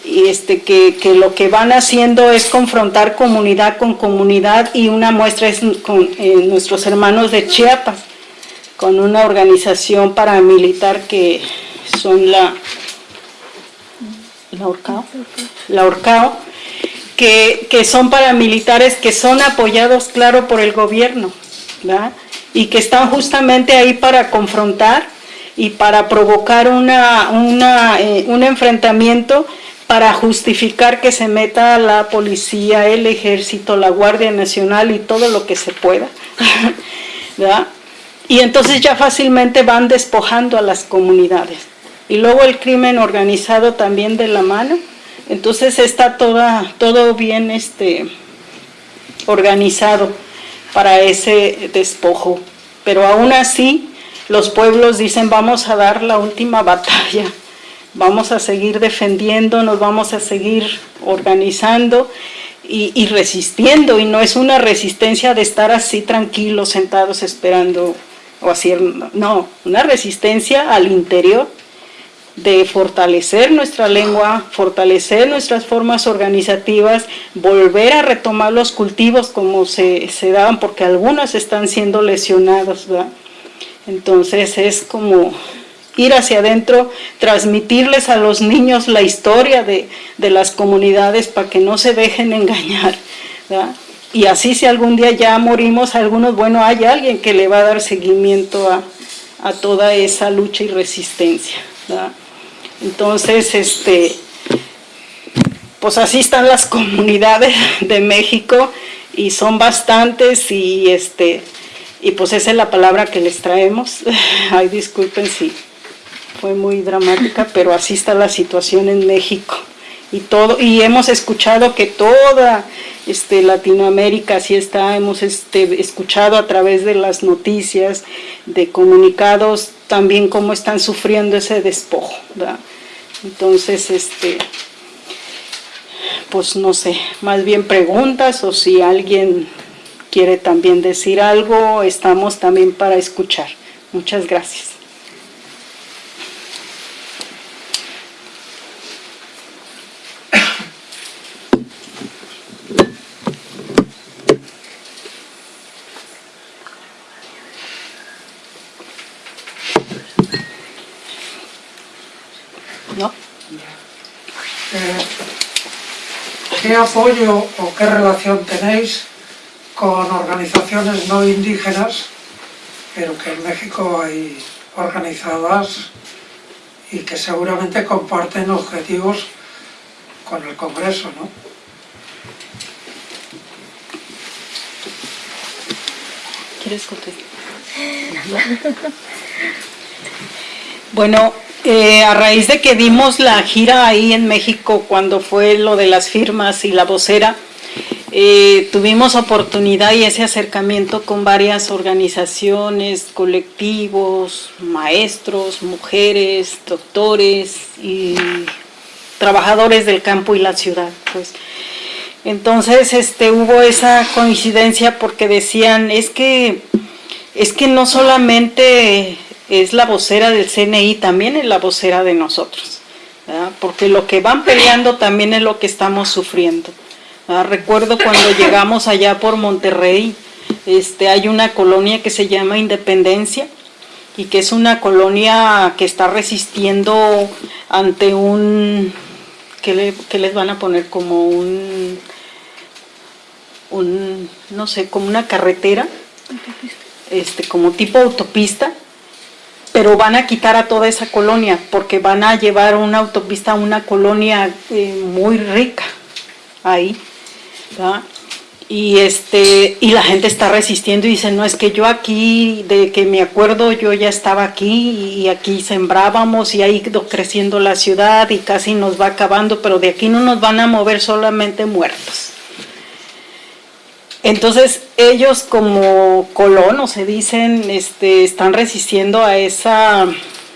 Speaker 2: y este, que, lo que van haciendo es confrontar comunidad con comunidad y una muestra es con nuestros hermanos de Chiapas con una organización paramilitar que son la, la Orcao, la Orcao que, que, son paramilitares que son apoyados, claro, por el gobierno, y que están justamente ahí para confrontar y para provocar una, eh, un enfrentamiento para justificar que se meta la policía, el ejército, la Guardia Nacional y todo lo que se pueda. Y entonces ya fácilmente van despojando a las comunidades. Y luego el crimen organizado también de la mano. Entonces está toda, todo bien este, organizado para ese despojo. Pero aún así los pueblos dicen vamos a dar la última batalla, vamos a seguir defendiendo, nos vamos a seguir organizando y, y, resistiendo. Y no es una resistencia de estar así tranquilos, sentados esperando o así, no, una resistencia al interior de fortalecer nuestra lengua, fortalecer nuestras formas organizativas, volver a retomar los cultivos como se, se daban, porque algunas están siendo lesionados, Entonces es como ir hacia adentro, transmitirles a los niños la historia de, de las comunidades para que no se dejen engañar, y así si algún día ya morimos algunos, bueno, hay alguien que le va a dar seguimiento a, toda esa lucha y resistencia. Entonces, este, pues así están las comunidades de México y son bastantes y este y pues esa es la palabra que les traemos. Ay, disculpen si fue muy dramática, pero así está la situación en México. Y todo y hemos escuchado que toda este, Latinoamérica así está, hemos este, escuchado a través de las noticias, de comunicados, también cómo están sufriendo ese despojo. Entonces, este, pues no sé, más bien preguntas o si alguien quiere también decir algo, estamos también para escuchar. Muchas gracias.
Speaker 4: ¿Qué apoyo o qué relación tenéis con organizaciones no indígenas, pero que en México hay organizadas y que seguramente comparten objetivos con el Congreso, ¿no?
Speaker 2: ¿Quieres contestar? bueno, eh, a raíz de que dimos la gira ahí en México cuando fue lo de las firmas y la vocera, eh, tuvimos oportunidad y ese acercamiento con varias organizaciones, colectivos, maestros, mujeres, doctores y trabajadores del campo y la ciudad. Pues. Entonces este, hubo esa coincidencia porque decían, es que, es que no solamente es la vocera del CNI, también es la vocera de nosotros, porque lo que van peleando también es lo que estamos sufriendo. Recuerdo cuando llegamos allá por Monterrey, este, hay una colonia que se llama Independencia y que es una colonia que está resistiendo ante un, ¿qué, les van a poner? Como un, un, no sé, como una carretera, este, como tipo autopista, pero van a quitar a toda esa colonia porque van a llevar una autopista a una colonia eh, muy rica ahí y este y la gente está resistiendo y dice no es que yo aquí de que me acuerdo yo ya estaba aquí y aquí sembrábamos y ha ido creciendo la ciudad y casi nos va acabando pero de aquí no nos van a mover solamente muertos entonces ellos como colonos se dicen, este, están resistiendo a esa,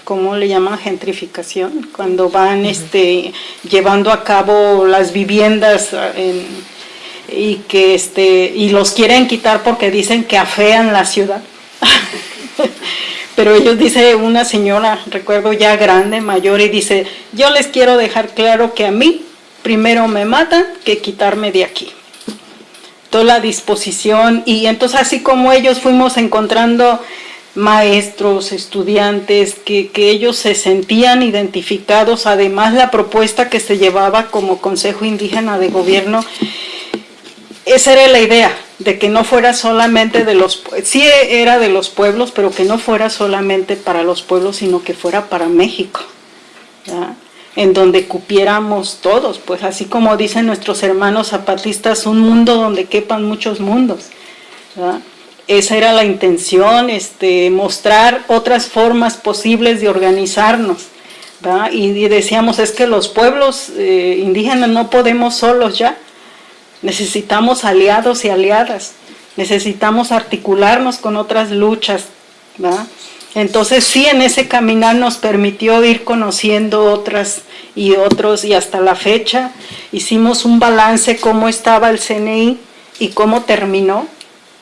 Speaker 2: ¿cómo le llaman? Gentrificación, cuando van este, llevando a cabo las viviendas y que este, y los quieren quitar porque dicen que afean la ciudad. Pero ellos dice una señora, recuerdo ya grande, mayor, y dice, yo les quiero dejar claro que a mí primero me matan que quitarme de aquí toda la disposición y entonces así como ellos fuimos encontrando maestros, estudiantes, que, ellos se sentían identificados, además la propuesta que se llevaba como Consejo Indígena de Gobierno, esa era la idea, de que no fuera solamente de los, sí era de los pueblos, pero que no fuera solamente para los pueblos, sino que fuera para México en donde cupiéramos todos, pues así como dicen nuestros hermanos zapatistas, un mundo donde quepan muchos mundos. Esa era la intención, este, mostrar otras formas posibles de organizarnos. Y, decíamos, es que los pueblos eh, indígenas no podemos solos ya, necesitamos aliados y aliadas, necesitamos articularnos con otras luchas. ¿verdad? Entonces sí, en ese caminar nos permitió ir conociendo otras y otros y hasta la fecha hicimos un balance cómo estaba el CNI y cómo terminó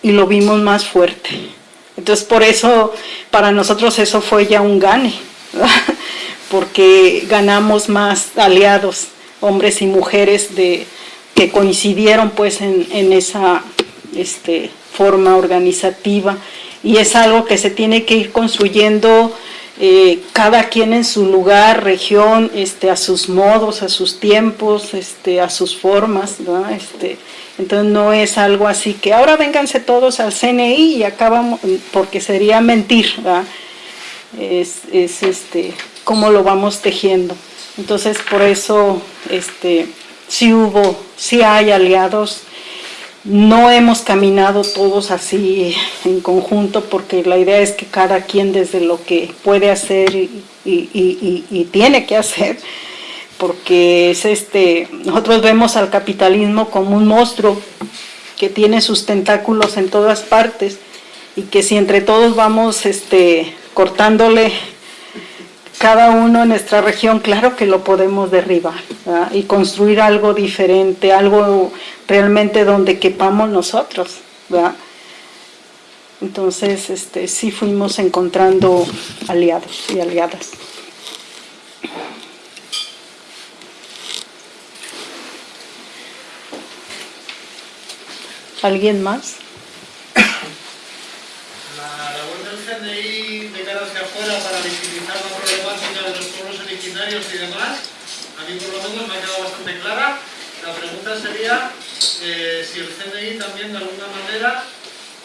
Speaker 2: y lo vimos más fuerte. Entonces por eso para nosotros eso fue ya un gane, porque ganamos más aliados, hombres y mujeres de, que coincidieron pues en, esa este, forma organizativa y es algo que se tiene que ir construyendo eh, cada quien en su lugar, región, este, a sus modos, a sus tiempos, este, a sus formas, Este, entonces no es algo así que ahora vénganse todos al CNI y acabamos, porque sería mentir, Es, es este, cómo lo vamos tejiendo. Entonces por eso este, sí hubo, sí hay aliados, no hemos caminado todos así en conjunto porque la idea es que cada quien desde lo que puede hacer y, tiene que hacer, porque es este, nosotros vemos al capitalismo como un monstruo que tiene sus tentáculos en todas partes y que si entre todos vamos este, cortándole cada uno en nuestra región, claro que lo podemos derribar y construir algo diferente, algo realmente donde quepamos nosotros. Entonces, este, sí fuimos encontrando aliados y aliadas. ¿Alguien más?
Speaker 5: La labor del CNI de cara hacia afuera para visibilizar la problemática de los pueblos originarios y demás, a mí por lo menos me ha quedado bastante clara. La pregunta sería eh, si el CNI también de alguna manera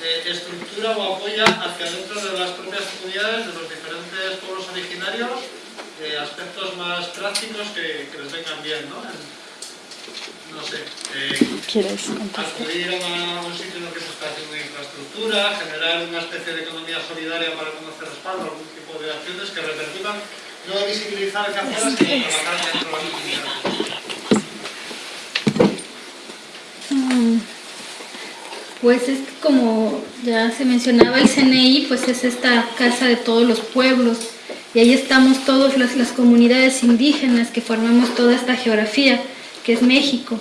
Speaker 5: eh, estructura o apoya hacia dentro de las propias comunidades de los diferentes pueblos originarios eh, aspectos más prácticos que, les vengan bien, ¿no? no sé, acudir a un sitio en el que se está haciendo infraestructura, generar una especie de economía solidaria para conocer respaldo, algún tipo de acciones que repercutan, no visibilizar hacia afuera, sino trabajar dentro de las comunidades.
Speaker 3: Pues es como ya se mencionaba el CNI, pues es esta casa de todos los pueblos y ahí estamos todas las, las comunidades indígenas que formamos toda esta geografía que es México.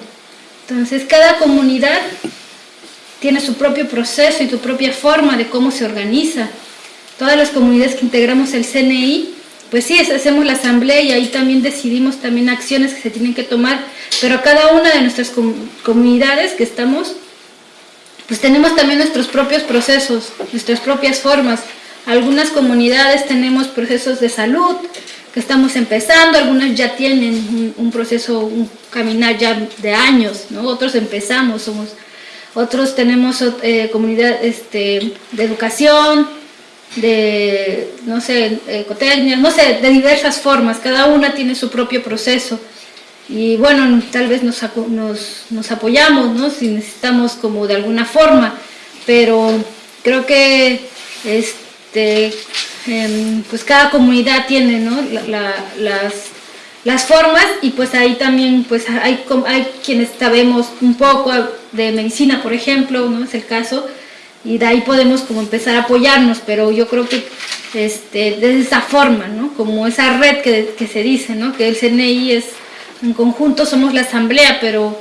Speaker 3: Entonces cada comunidad tiene su propio proceso y su propia forma de cómo se organiza. Todas las comunidades que integramos el CNI, pues sí, hacemos la asamblea y ahí también decidimos también acciones que se tienen que tomar, pero cada una de nuestras comunidades que estamos pues tenemos también nuestros propios procesos, nuestras propias formas. Algunas comunidades tenemos procesos de salud que estamos empezando, algunas ya tienen un, proceso, un caminar ya de años, ¿no? otros empezamos, somos, otros tenemos eh, comunidad este, de educación, de, no sé, ecotecnia, no sé, de diversas formas, cada una tiene su propio proceso y bueno, tal vez nos, nos, apoyamos, ¿no? Si necesitamos como de alguna forma, pero creo que este, em, pues cada comunidad tiene, ¿no? las, las formas y pues ahí también pues hay, hay quienes sabemos un poco de medicina, por ejemplo, ¿no? Es el caso, y de ahí podemos como empezar a apoyarnos, pero yo creo que este, de esa forma, ¿no? Como esa red que, que se dice, ¿no? Que el CNI es, en conjunto somos la asamblea, pero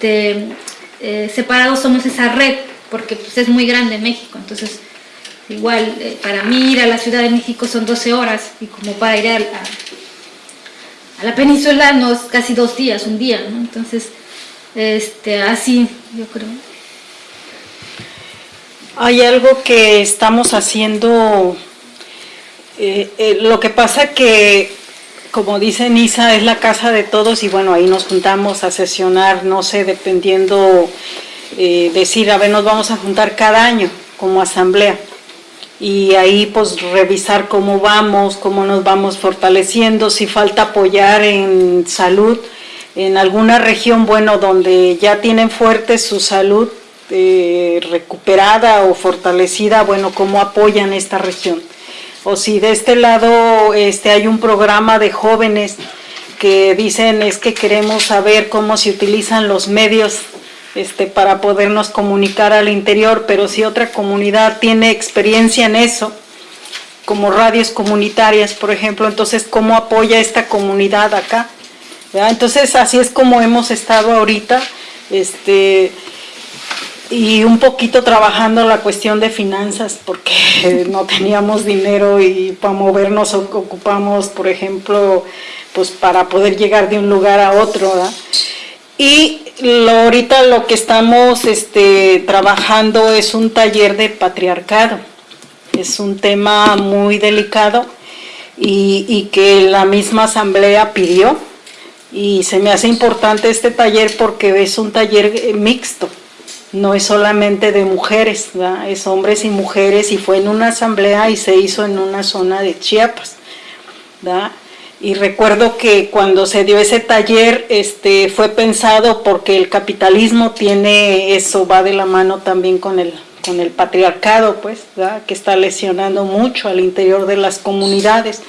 Speaker 3: eh, separados somos esa red, porque pues, es muy grande México, entonces igual eh, para mí ir a la Ciudad de México son 12 horas, y como para ir a, a, la península no es casi dos días, un día, ¿no? Entonces, este, así yo creo.
Speaker 2: Hay algo que estamos haciendo, eh, eh, lo que pasa que, como dice Nisa, es la casa de todos y bueno, ahí nos juntamos a sesionar, no sé, dependiendo, eh, decir, a ver, nos vamos a juntar cada año como asamblea. Y ahí pues revisar cómo vamos, cómo nos vamos fortaleciendo, si falta apoyar en salud, en alguna región, bueno, donde ya tienen fuerte su salud, eh, recuperada o fortalecida, bueno, cómo apoyan esta región. O si de este lado este, hay un programa de jóvenes que dicen es que queremos saber cómo se utilizan los medios este, para podernos comunicar al interior, pero si otra comunidad tiene experiencia en eso, como radios comunitarias, por ejemplo, entonces, ¿cómo apoya esta comunidad acá? Entonces, así es como hemos estado ahorita, este, y un poquito trabajando la cuestión de finanzas porque no teníamos dinero y para movernos ocupamos, por ejemplo, pues para poder llegar de un lugar a otro. Y lo, ahorita lo que estamos este, trabajando es un taller de patriarcado. Es un tema muy delicado y, y que la misma asamblea pidió. Y se me hace importante este taller porque es un taller mixto no es solamente de mujeres, es hombres y mujeres y fue en una asamblea y se hizo en una zona de Chiapas. Y recuerdo que cuando se dio ese taller este, fue pensado porque el capitalismo tiene eso, va de la mano también con el, con el patriarcado, pues, que está lesionando mucho al interior de las comunidades.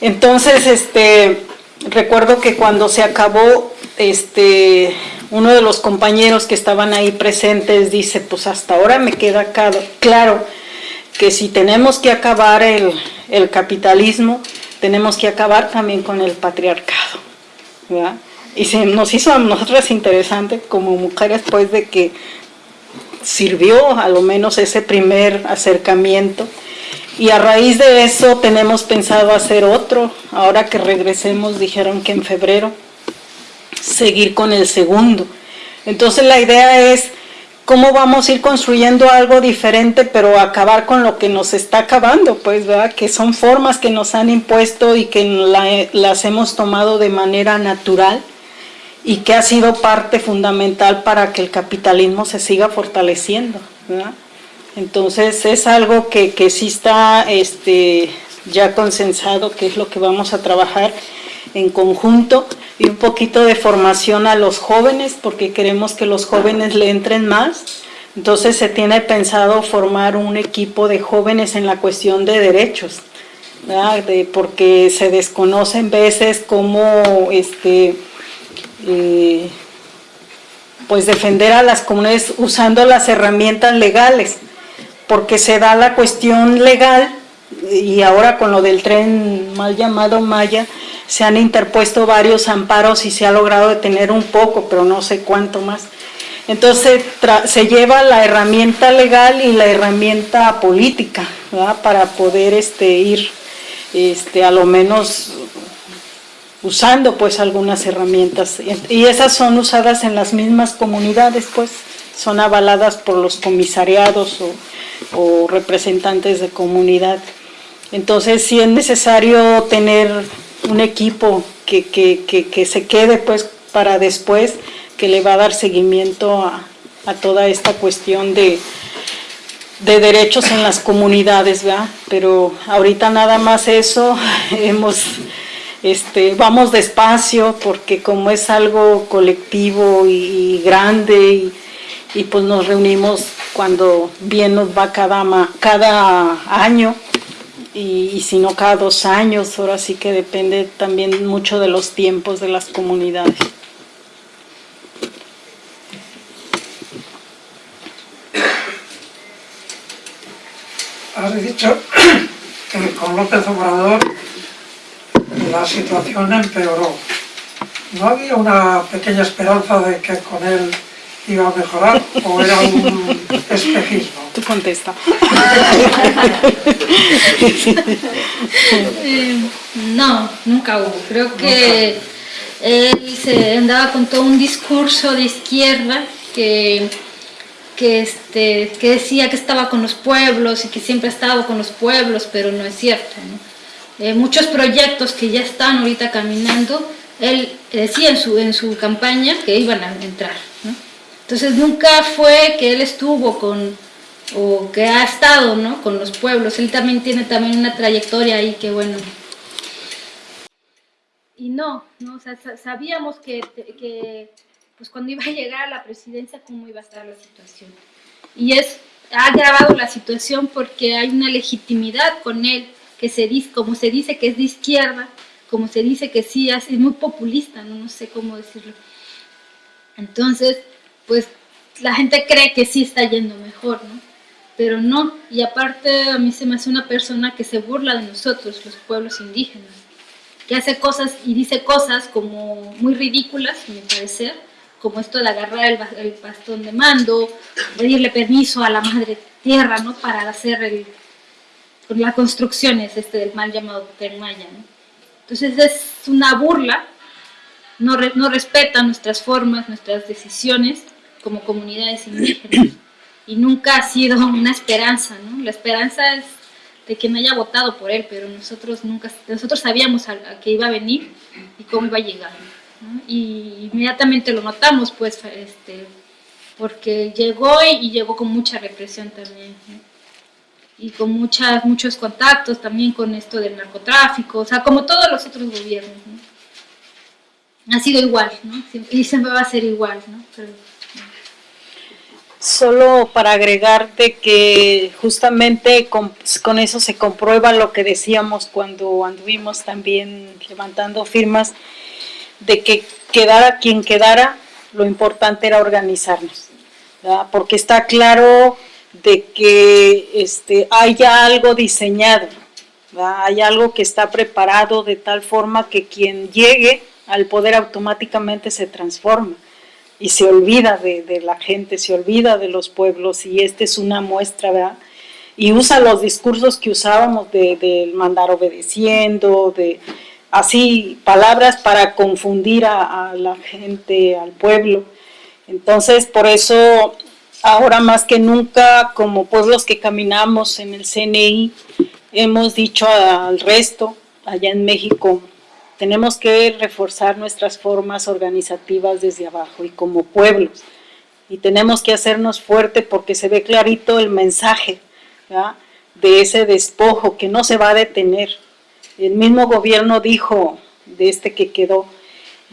Speaker 2: Entonces, este, recuerdo que cuando se acabó este, uno de los compañeros que estaban ahí presentes dice, pues hasta ahora me queda claro que si tenemos que acabar el, capitalismo, tenemos que acabar también con el patriarcado. Y se nos hizo a nosotras interesante como mujeres, pues, de que sirvió a lo menos ese primer acercamiento. Y a raíz de eso tenemos pensado hacer otro. Ahora que regresemos, dijeron que en febrero, seguir con el segundo. Entonces la idea es cómo vamos a ir construyendo algo diferente, pero acabar con lo que nos está acabando, pues, ¿verdad? Que son formas que nos han impuesto y que las hemos tomado de manera natural y que ha sido parte fundamental para que el capitalismo se siga fortaleciendo, Entonces es algo que, que sí está este, ya consensado, que es lo que vamos a trabajar en conjunto y un poquito de formación a los jóvenes porque queremos que los jóvenes le entren más. Entonces se tiene pensado formar un equipo de jóvenes en la cuestión de derechos, de, porque se desconocen veces cómo este, eh, pues defender a las comunidades usando las herramientas legales, porque se da la cuestión legal y ahora con lo del tren mal llamado Maya, se han interpuesto varios amparos y se ha logrado detener un poco, pero no sé cuánto más. Entonces se lleva la herramienta legal y la herramienta política para poder este, ir este, a lo menos usando pues algunas herramientas. Y esas son usadas en las mismas comunidades pues son avaladas por los comisariados o, o representantes de comunidad entonces sí es necesario tener un equipo que, que, se quede pues para después, que le va a dar seguimiento a, toda esta cuestión de, de derechos en las comunidades, ¿verdad? Pero ahorita nada más eso, hemos, este, vamos despacio porque como es algo colectivo y, grande y, pues nos reunimos cuando bien nos va cada, cada año y, si no cada dos años, ahora sí que depende también mucho de los tiempos de las comunidades.
Speaker 4: Has dicho que con López Obrador la situación empeoró. ¿No había una pequeña esperanza de que con él iba a mejorar o era un espejismo?
Speaker 2: Tú contesta.
Speaker 3: Eh, no, nunca hubo. Creo que él se andaba con todo un discurso de izquierda que, que, este, que decía que estaba con los pueblos y que siempre ha estado con los pueblos, pero no es cierto. ¿no? Eh, muchos proyectos que ya están ahorita caminando, él decía en su, en su campaña que iban a entrar. ¿no? Entonces nunca fue que él estuvo con, o que ha estado ¿no? con los pueblos, él también tiene también una trayectoria ahí que bueno. Y no, ¿no? O sea, sa- sabíamos que, que pues cuando iba a llegar a la presidencia cómo iba a estar la situación. Y es, ha agravado la situación porque hay una legitimidad con él, que se dice, como se dice que es de izquierda, como se dice que sí, es muy populista, no, no sé cómo decirlo. Entonces, pues la gente cree que sí está yendo mejor, ¿no? Pero no, y aparte a mí se me hace una persona que se burla de nosotros, los pueblos indígenas, que hace cosas y dice cosas como muy ridículas, a mi parecer, como esto de agarrar el, ba- el bastón de mando, pedirle permiso a la madre tierra, ¿no? Para hacer el, las construcciones este del mal llamado Tren Maya, ¿no? Entonces es una burla, no respeta nuestras formas, nuestras decisiones como comunidades indígenas y nunca ha sido una esperanza, ¿no? La esperanza es de quien haya votado por él, pero nosotros nunca, nosotros sabíamos a, a que iba a venir y cómo iba a llegar. Y inmediatamente lo notamos, pues, este, porque llegó y, llegó con mucha represión también, y con muchas, muchos contactos también con esto del narcotráfico, o sea, como todos los otros gobiernos, ¿no? Ha sido igual, ¿no? Y siempre va a ser igual, ¿no? Pero,
Speaker 2: Solo para agregarte que justamente con, eso se comprueba lo que decíamos cuando anduvimos también levantando firmas, de que quedara quien quedara, lo importante era organizarnos, porque está claro de que este, haya algo diseñado, hay algo que está preparado de tal forma que quien llegue al poder automáticamente se transforma y se olvida de, la gente, se olvida de los pueblos y esta es una muestra, ¿verdad? Y usa los discursos que usábamos de, de mandar obedeciendo, de así palabras para confundir a, a, la gente, al pueblo. Entonces, por eso, ahora más que nunca, como pueblos que caminamos en el CNI, hemos dicho al resto, allá en México, tenemos que reforzar nuestras formas organizativas desde abajo y como pueblos. Y tenemos que hacernos fuerte porque se ve clarito el mensaje de ese despojo que no se va a detener. El mismo gobierno dijo de este que quedó,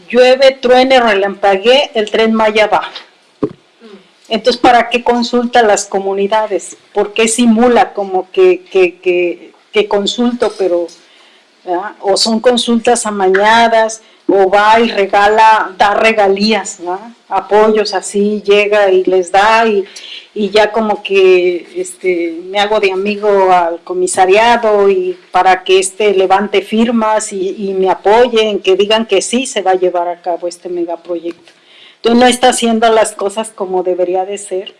Speaker 2: llueve, truene, relampaguee, el tren Maya va. Entonces, ¿para qué consulta las comunidades? ¿Por qué simula como que consulto, pero o son consultas amañadas, o va y regala, da regalías, apoyos así, llega y les da, y, y, ya como que este, me hago de amigo al comisariado y para que este levante firmas y, y me apoyen, que digan que sí se va a llevar a cabo este megaproyecto. Entonces no está haciendo las cosas como debería de ser.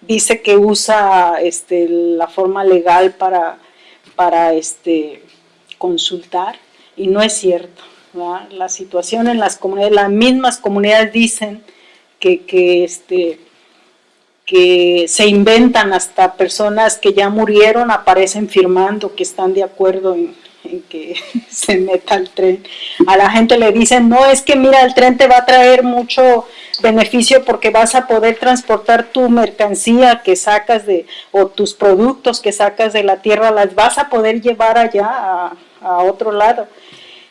Speaker 2: Dice que usa este, la forma legal para, para este, consultar y no es cierto. La situación en las comunidades, las mismas comunidades dicen que, que, este, que se inventan hasta personas que ya murieron, aparecen firmando que están de acuerdo en, en que se meta el tren. A la gente le dicen, no, es que mira, el tren te va a traer mucho beneficio porque vas a poder transportar tu mercancía que sacas de, o tus productos que sacas de la tierra, las vas a poder llevar allá a, a otro lado.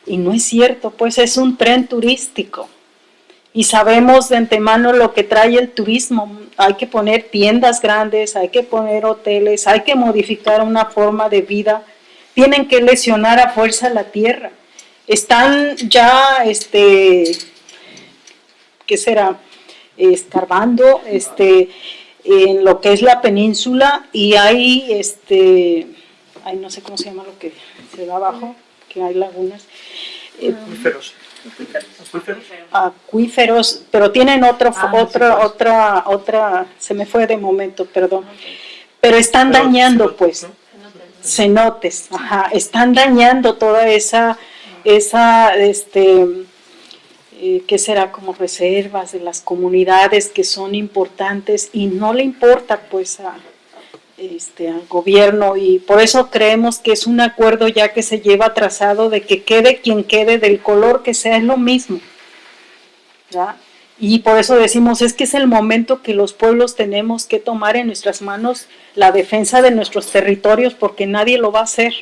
Speaker 2: Y no es cierto, pues es un tren turístico. Y sabemos de antemano lo que trae el turismo. Hay que poner tiendas grandes, hay que poner hoteles, hay que modificar una forma de vida tienen que lesionar a fuerza la tierra. Están ya, este, ¿qué será? Escarbando, este, en lo que es la península y hay, este, ay, no sé cómo se llama lo que se da abajo, que hay lagunas. Eh,
Speaker 1: Acuíferos.
Speaker 2: acuíferos, pero tienen otro, otra, otra, otra, se me fue de momento, perdón. Pero están dañando, pues, cenotes, ajá, están dañando toda esa, esa, este, eh, que será como reservas de las comunidades que son importantes y no le importa, pues, a, este, al gobierno y por eso creemos que es un acuerdo ya que se lleva trazado de que quede quien quede del color que sea es lo mismo. Y por eso decimos, es que es el momento que los pueblos tenemos que tomar en nuestras manos la defensa de nuestros territorios porque nadie lo va a hacer.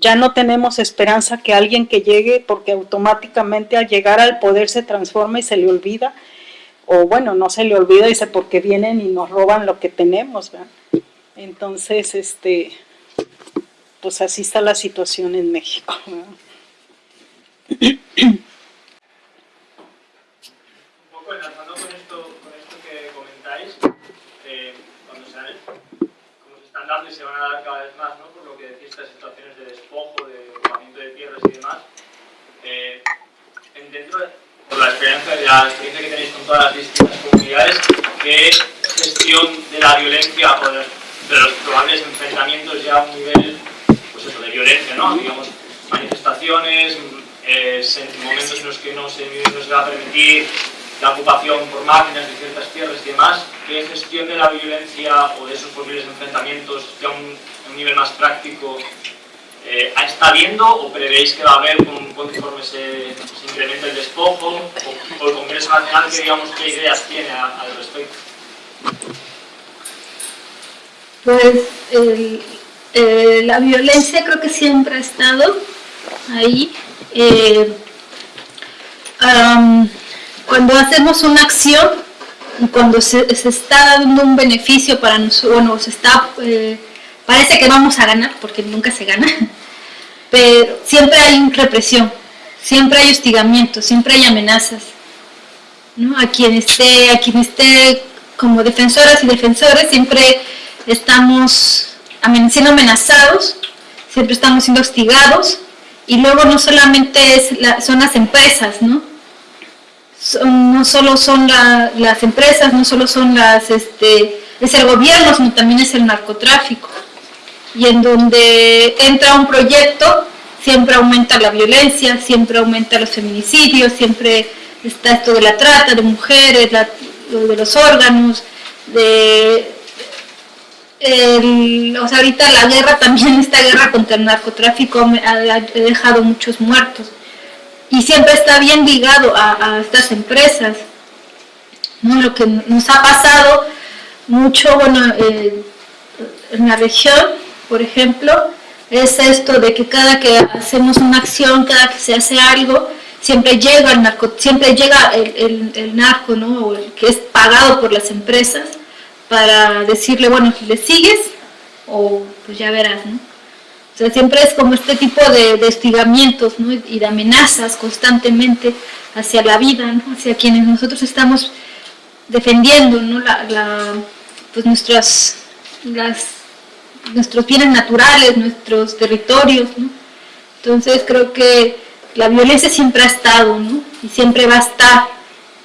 Speaker 2: Ya no tenemos esperanza que alguien que llegue, porque automáticamente al llegar al poder se transforma y se le olvida o bueno, no se le olvida, dice, porque vienen y nos roban lo que tenemos, ¿verdad? Entonces, este, pues así está la situación en México. ¿verdad?
Speaker 1: Y se van a dar cada vez más, ¿no? por lo que decís, estas situaciones de despojo, de ocupamiento de tierras y demás, eh, en- dentro de por la experiencia, la experiencia que tenéis con todas las distintas comunidades, ¿qué gestión de la violencia o de, los probables enfrentamientos ya a un nivel pues eso, de violencia, ¿no? Digamos, manifestaciones, eh, momentos en los que no se, no va a permitir la ocupación por máquinas de ciertas tierras y demás, ¿qué gestión de la violencia o de esos posibles enfrentamientos ya a un nivel más práctico eh, ¿Está viendo o prevéis que va a haber con- conforme se, se incrementa el despojo? O, el Congreso Nacional, que digamos, qué ideas tiene a- al respecto?
Speaker 3: Pues el- eh, la violencia creo que siempre ha estado ahí. Eh, am, cuando hacemos una acción cuando se, se está dando un beneficio para nosotros, bueno, se está, eh, parece que vamos a ganar, porque nunca se gana, pero siempre hay represión, siempre hay hostigamiento, siempre hay amenazas. ¿no? A quien esté, a quien esté como defensoras y defensores, siempre estamos siendo amenazados, siempre estamos siendo hostigados, y luego no solamente es son las empresas, ¿no? No solo son la- las empresas, no solo son las, este, es el gobierno, sino también es el narcotráfico. Y en donde entra un proyecto, siempre aumenta la violencia, siempre aumenta los feminicidios, siempre está esto de la trata de mujeres, de los órganos, de o sea, ahorita la guerra también, esta guerra contra el narcotráfico ha, dejado muchos muertos. Y siempre está bien ligado a, a estas empresas. ¿no? Lo que nos ha pasado mucho, bueno, eh, en la región, por ejemplo, es esto de que cada que hacemos una acción, cada que se hace algo, siempre llega el narco, siempre llega el, el- narco, ¿no? O el que es pagado por las empresas para decirle, bueno, le sigues o pues ya verás, ¿no? O sea, siempre es como este tipo de, de hostigamientos ¿no? y de amenazas constantemente hacia la vida, ¿no? hacia quienes nosotros estamos defendiendo ¿no? la, la- pues nuestras, las, nuestros bienes naturales, nuestros territorios. ¿no? Entonces creo que la violencia siempre ha estado ¿no? y siempre va a estar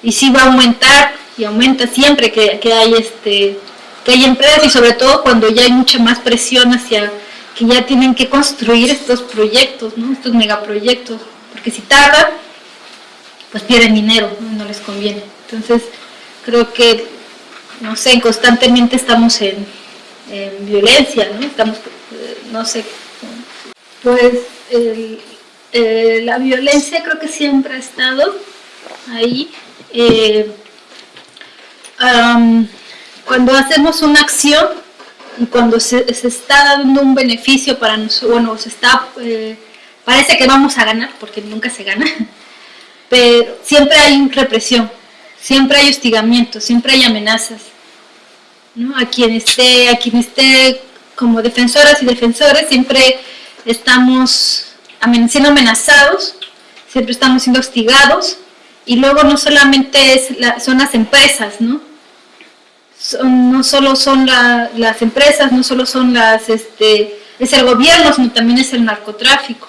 Speaker 3: y sí va a aumentar y aumenta siempre que, que hay este que hay empresas y sobre todo cuando ya hay mucha más presión hacia que ya tienen que construir estos proyectos, ¿no? estos megaproyectos, porque si tardan, pues pierden dinero, ¿no? no les conviene. Entonces, creo que, no sé, constantemente estamos en, en violencia, ¿no? Estamos, eh, no sé, pues el- eh, la violencia creo que siempre ha estado ahí. eh, am, cuando hacemos una acción y cuando se, se está dando un beneficio para nosotros, bueno, se está, eh, parece que vamos a ganar, porque nunca se gana, pero siempre hay represión, siempre hay hostigamiento, siempre hay amenazas. ¿No? A quien esté, a quien esté como defensoras y defensores siempre estamos siendo amenazados, siempre estamos siendo hostigados y luego no solamente es son las empresas, ¿no? no solo son las empresas, no solo son las, este, es el gobierno, sino también es el narcotráfico.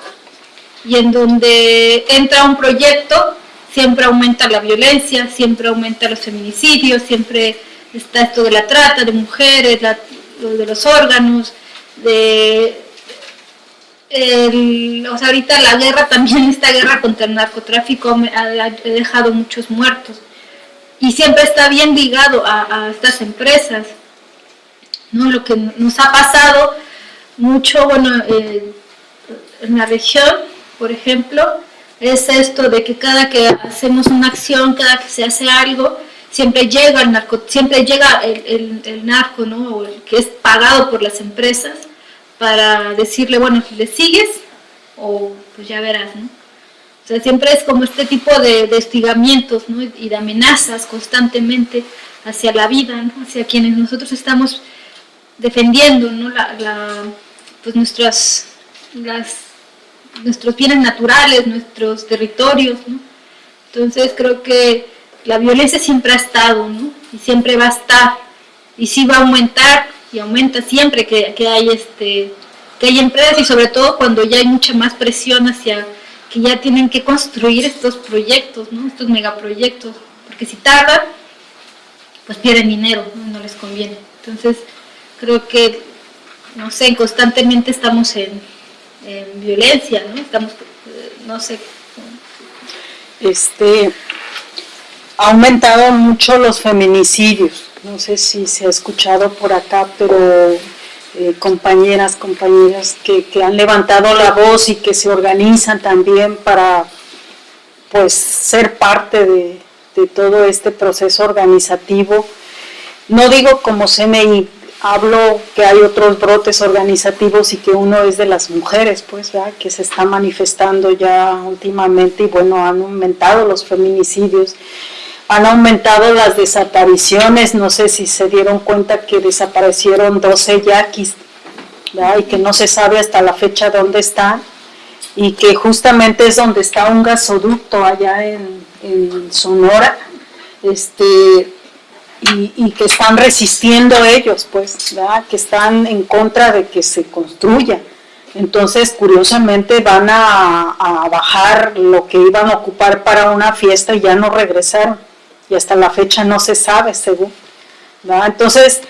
Speaker 3: Y en donde entra un proyecto, siempre aumenta la violencia, siempre aumenta los feminicidios, siempre está esto de la trata de mujeres, de los órganos, de o sea, ahorita la guerra también, esta guerra contra el narcotráfico ha, dejado muchos muertos. Y siempre está bien ligado a, estas empresas. ¿no? Lo que nos ha pasado mucho, bueno, eh, en la región, por ejemplo, es esto de que cada que hacemos una acción, cada que se hace algo, siempre llega el narco, siempre llega el, el, narco, ¿no? O el que es pagado por las empresas para decirle, bueno, le sigues o pues ya verás, ¿no? O sea, siempre es como este tipo de, de hostigamientos ¿no? y de amenazas constantemente hacia la vida, ¿no? hacia quienes nosotros estamos defendiendo, ¿no? La, la, pues nuestras, las, nuestros bienes naturales, nuestros territorios. ¿no? Entonces creo que la violencia siempre ha estado ¿no? y siempre va a estar y sí va a aumentar y aumenta siempre que, que hay este que hay empresas y sobre todo cuando ya hay mucha más presión hacia que ya tienen que construir estos proyectos, ¿no? estos megaproyectos, porque si tardan, pues pierden dinero, ¿no? les conviene. Entonces, creo que, no sé, constantemente estamos en, en violencia, ¿no? Estamos, eh, no sé.
Speaker 2: Este, ha aumentado mucho los feminicidios, no sé si se ha escuchado por acá, pero eh, compañeras, compañeras que, han levantado la voz y que se organizan también para pues ser parte de, todo este proceso organizativo. No digo como CNI, hablo que hay otros brotes organizativos y que uno es de las mujeres, pues, que se está manifestando ya últimamente y bueno, han aumentado los feminicidios han aumentado las desapariciones, no sé si se dieron cuenta que desaparecieron 12 yaquis y que no se sabe hasta la fecha dónde están y que justamente es donde está un gasoducto allá en, Sonora este, y, que están resistiendo ellos, pues, que están en contra de que se construya. Entonces, curiosamente, van a, a bajar lo que iban a ocupar para una fiesta y ya no regresaron y hasta la fecha no se sabe según. Entonces,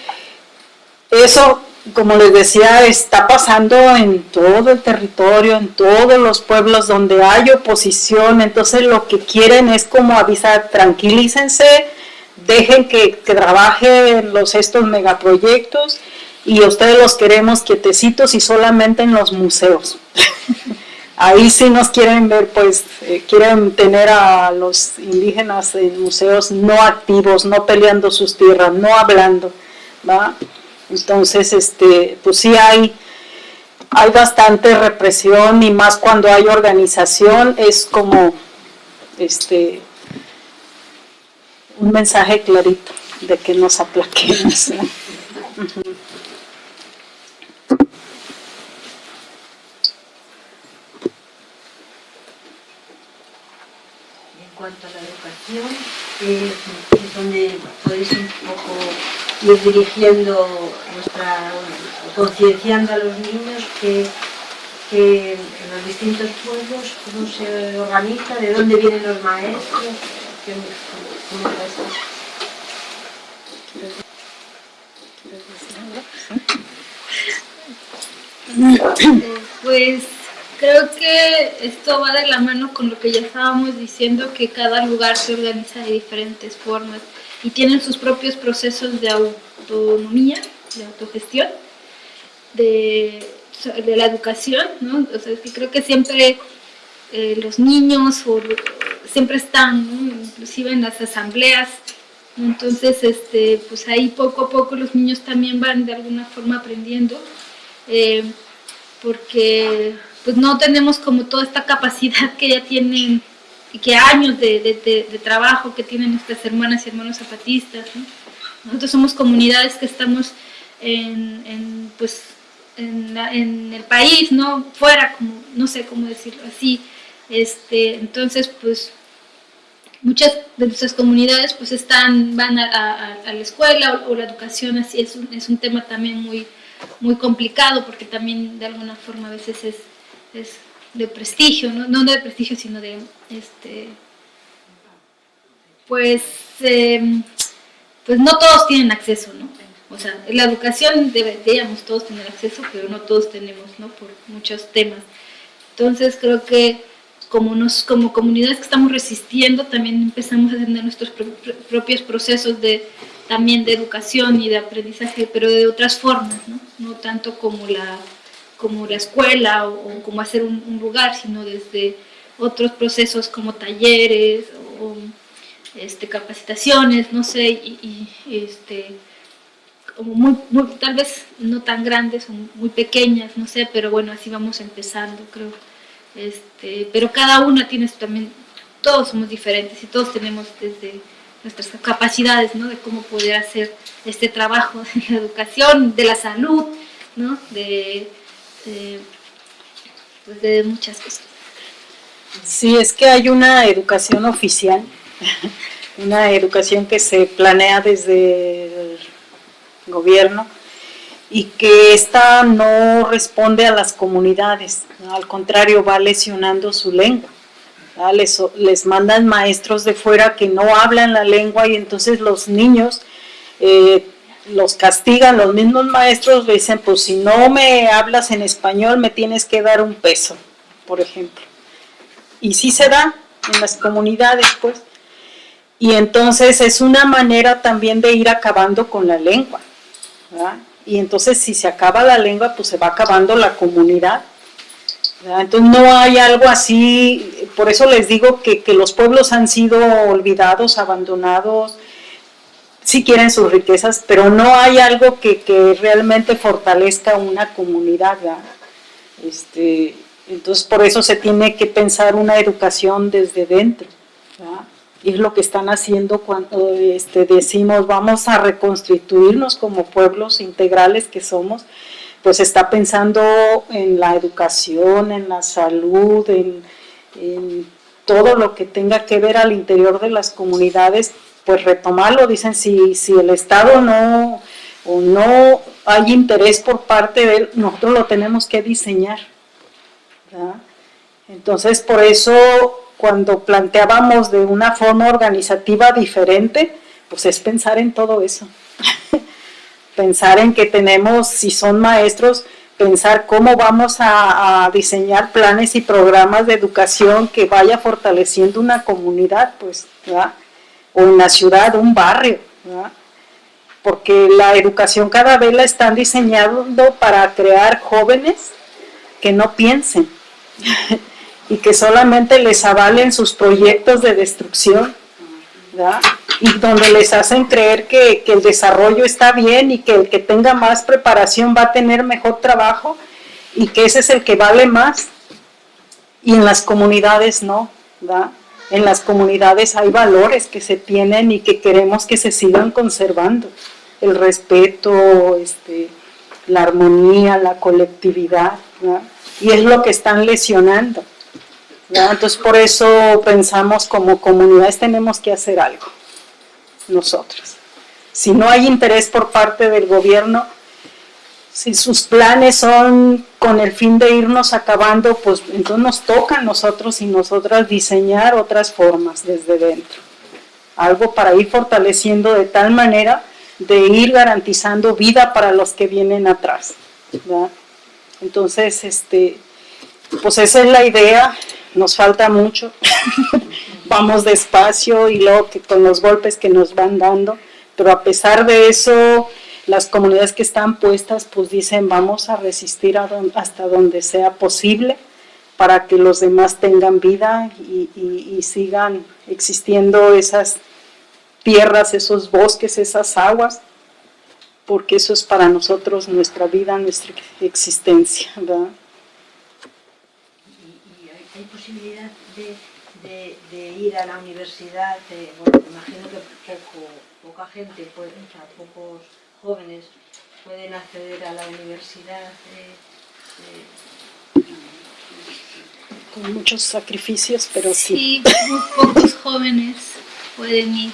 Speaker 2: eso, como les decía, está pasando en todo el territorio, en todos los pueblos donde hay oposición, entonces lo que quieren es como avisar, tranquilícense, dejen que, que trabajen los, estos megaproyectos y ustedes los queremos quietecitos y solamente en los museos. ahí sí nos quieren ver, pues eh, quieren tener a los indígenas en museos no activos, no peleando sus tierras, no hablando, ¿va? Entonces, este, pues sí hay, hay bastante represión y más cuando hay organización, es como este, un mensaje clarito de que nos aplaquemos.
Speaker 6: cuanto a la educación, es donde podéis un poco ir dirigiendo nuestra, concienciando a los niños que, que, en los distintos pueblos cómo se organiza, de dónde vienen los maestros, cómo,
Speaker 3: Pues Creo que esto va de la mano con lo que ya estábamos diciendo, que cada lugar se organiza de diferentes formas y tienen sus propios procesos de autonomía, de autogestión, de, de la educación, ¿no? O sea, que creo que siempre eh, los niños siempre están, inclusive en las asambleas, entonces este, pues ahí poco a poco los niños también van de alguna forma aprendiendo, eh, porque pues no tenemos como toda esta capacidad que ya tienen y que años de, trabajo que tienen nuestras hermanas y hermanos zapatistas. Nosotros somos comunidades que estamos en, pues, en, la- en el país, ¿no? Fuera, como, no sé cómo decirlo así. Este, entonces, pues, muchas de nuestras comunidades pues están, van a, a- a la escuela o, o la educación así es un, es un tema también muy, muy complicado porque también de alguna forma a veces es, es de prestigio, ¿no? no de prestigio sino de este pues eh, pues no todos tienen acceso, ¿no? O sea, la educación deberíamos todos tener acceso, pero no todos tenemos, ¿no? Por muchos temas. Entonces creo que como, como comunidades que estamos resistiendo, también empezamos a tener nuestros pro- pro- propios procesos de, también de educación y de aprendizaje, pero de otras formas, ¿no? No tanto como la, como la escuela o, como hacer un, lugar, sino desde otros procesos como talleres o este, capacitaciones, no sé, y, este, como muy, tal vez no tan grandes o muy pequeñas, no sé, pero bueno, así vamos empezando, creo. Este, pero cada una tiene también, todos somos diferentes y todos tenemos desde nuestras capacidades, ¿no? De cómo poder hacer este trabajo de la educación, de la salud, ¿no? De, de, pues de muchas cosas.
Speaker 2: Sí, es que hay una educación oficial, una educación que se planea desde el gobierno y que esta no responde a las comunidades, al contrario va lesionando su lengua. Les, les mandan maestros de fuera que no hablan la lengua y entonces los niños eh, los castigan, los mismos maestros dicen, pues si no me hablas en español me tienes que dar un peso, por ejemplo y sí se da en las comunidades, pues. Y entonces es una manera también de ir acabando con la lengua. Y entonces si se acaba la lengua, pues se va acabando la comunidad. Entonces no hay algo así, por eso les digo que, que los pueblos han sido olvidados, abandonados, sí quieren sus riquezas, pero no hay algo que, que realmente fortalezca una comunidad. Este, entonces, por eso se tiene que pensar una educación desde dentro. Y es lo que están haciendo cuando este, decimos vamos a reconstituirnos como pueblos integrales que somos, pues está pensando en la educación, en la salud, en todo lo que tenga que ver al interior de las comunidades, pues retomarlo. Dicen, si, si el Estado no, o no hay interés por parte de él, nosotros lo tenemos que diseñar. Entonces, por eso, cuando planteábamos de una forma organizativa diferente, pues es pensar en todo eso. pensar en que tenemos, si son maestros, pensar cómo vamos a, a, diseñar planes y programas de educación que vaya fortaleciendo una comunidad, pues, ¿verdad? O en la ciudad, un barrio, porque la educación cada vez la están diseñando para crear jóvenes que no piensen y que solamente les avalen sus proyectos de destrucción, y donde les hacen creer que, que, el desarrollo está bien y que el que tenga más preparación va a tener mejor trabajo y que ese es el que vale más. Y en las comunidades no, ¿verdad? En las comunidades hay valores que se tienen y que queremos que se sigan conservando. El respeto, este, la armonía, la colectividad, y es lo que están lesionando. Entonces por eso pensamos como comunidades tenemos que hacer algo nosotros. Si no hay interés por parte del gobierno, si sus planes son con el fin de irnos acabando, pues entonces nos toca a nosotros y nosotras diseñar otras formas desde dentro. Algo para ir fortaleciendo de tal manera de ir garantizando vida para los que vienen atrás. Entonces, este, pues esa es la idea, nos falta mucho. vamos despacio y luego que con los golpes que nos van dando, pero a pesar de eso, las comunidades que están puestas pues dicen vamos a resistir hasta donde sea posible para que los demás tengan vida y, sigan existiendo esas tierras, esos bosques, esas aguas, porque eso es para nosotros nuestra vida, nuestra existencia. ¿verdad?
Speaker 6: ¿Y, hay, posibilidad de ir a la universidad, de, bueno, imagino que poco, poca gente, pues, o pocos jóvenes pueden acceder a la universidad. eh,
Speaker 2: Con muchos sacrificios, pero sí.
Speaker 3: Sí, muy pocos jóvenes pueden ir.
Speaker 6: eh,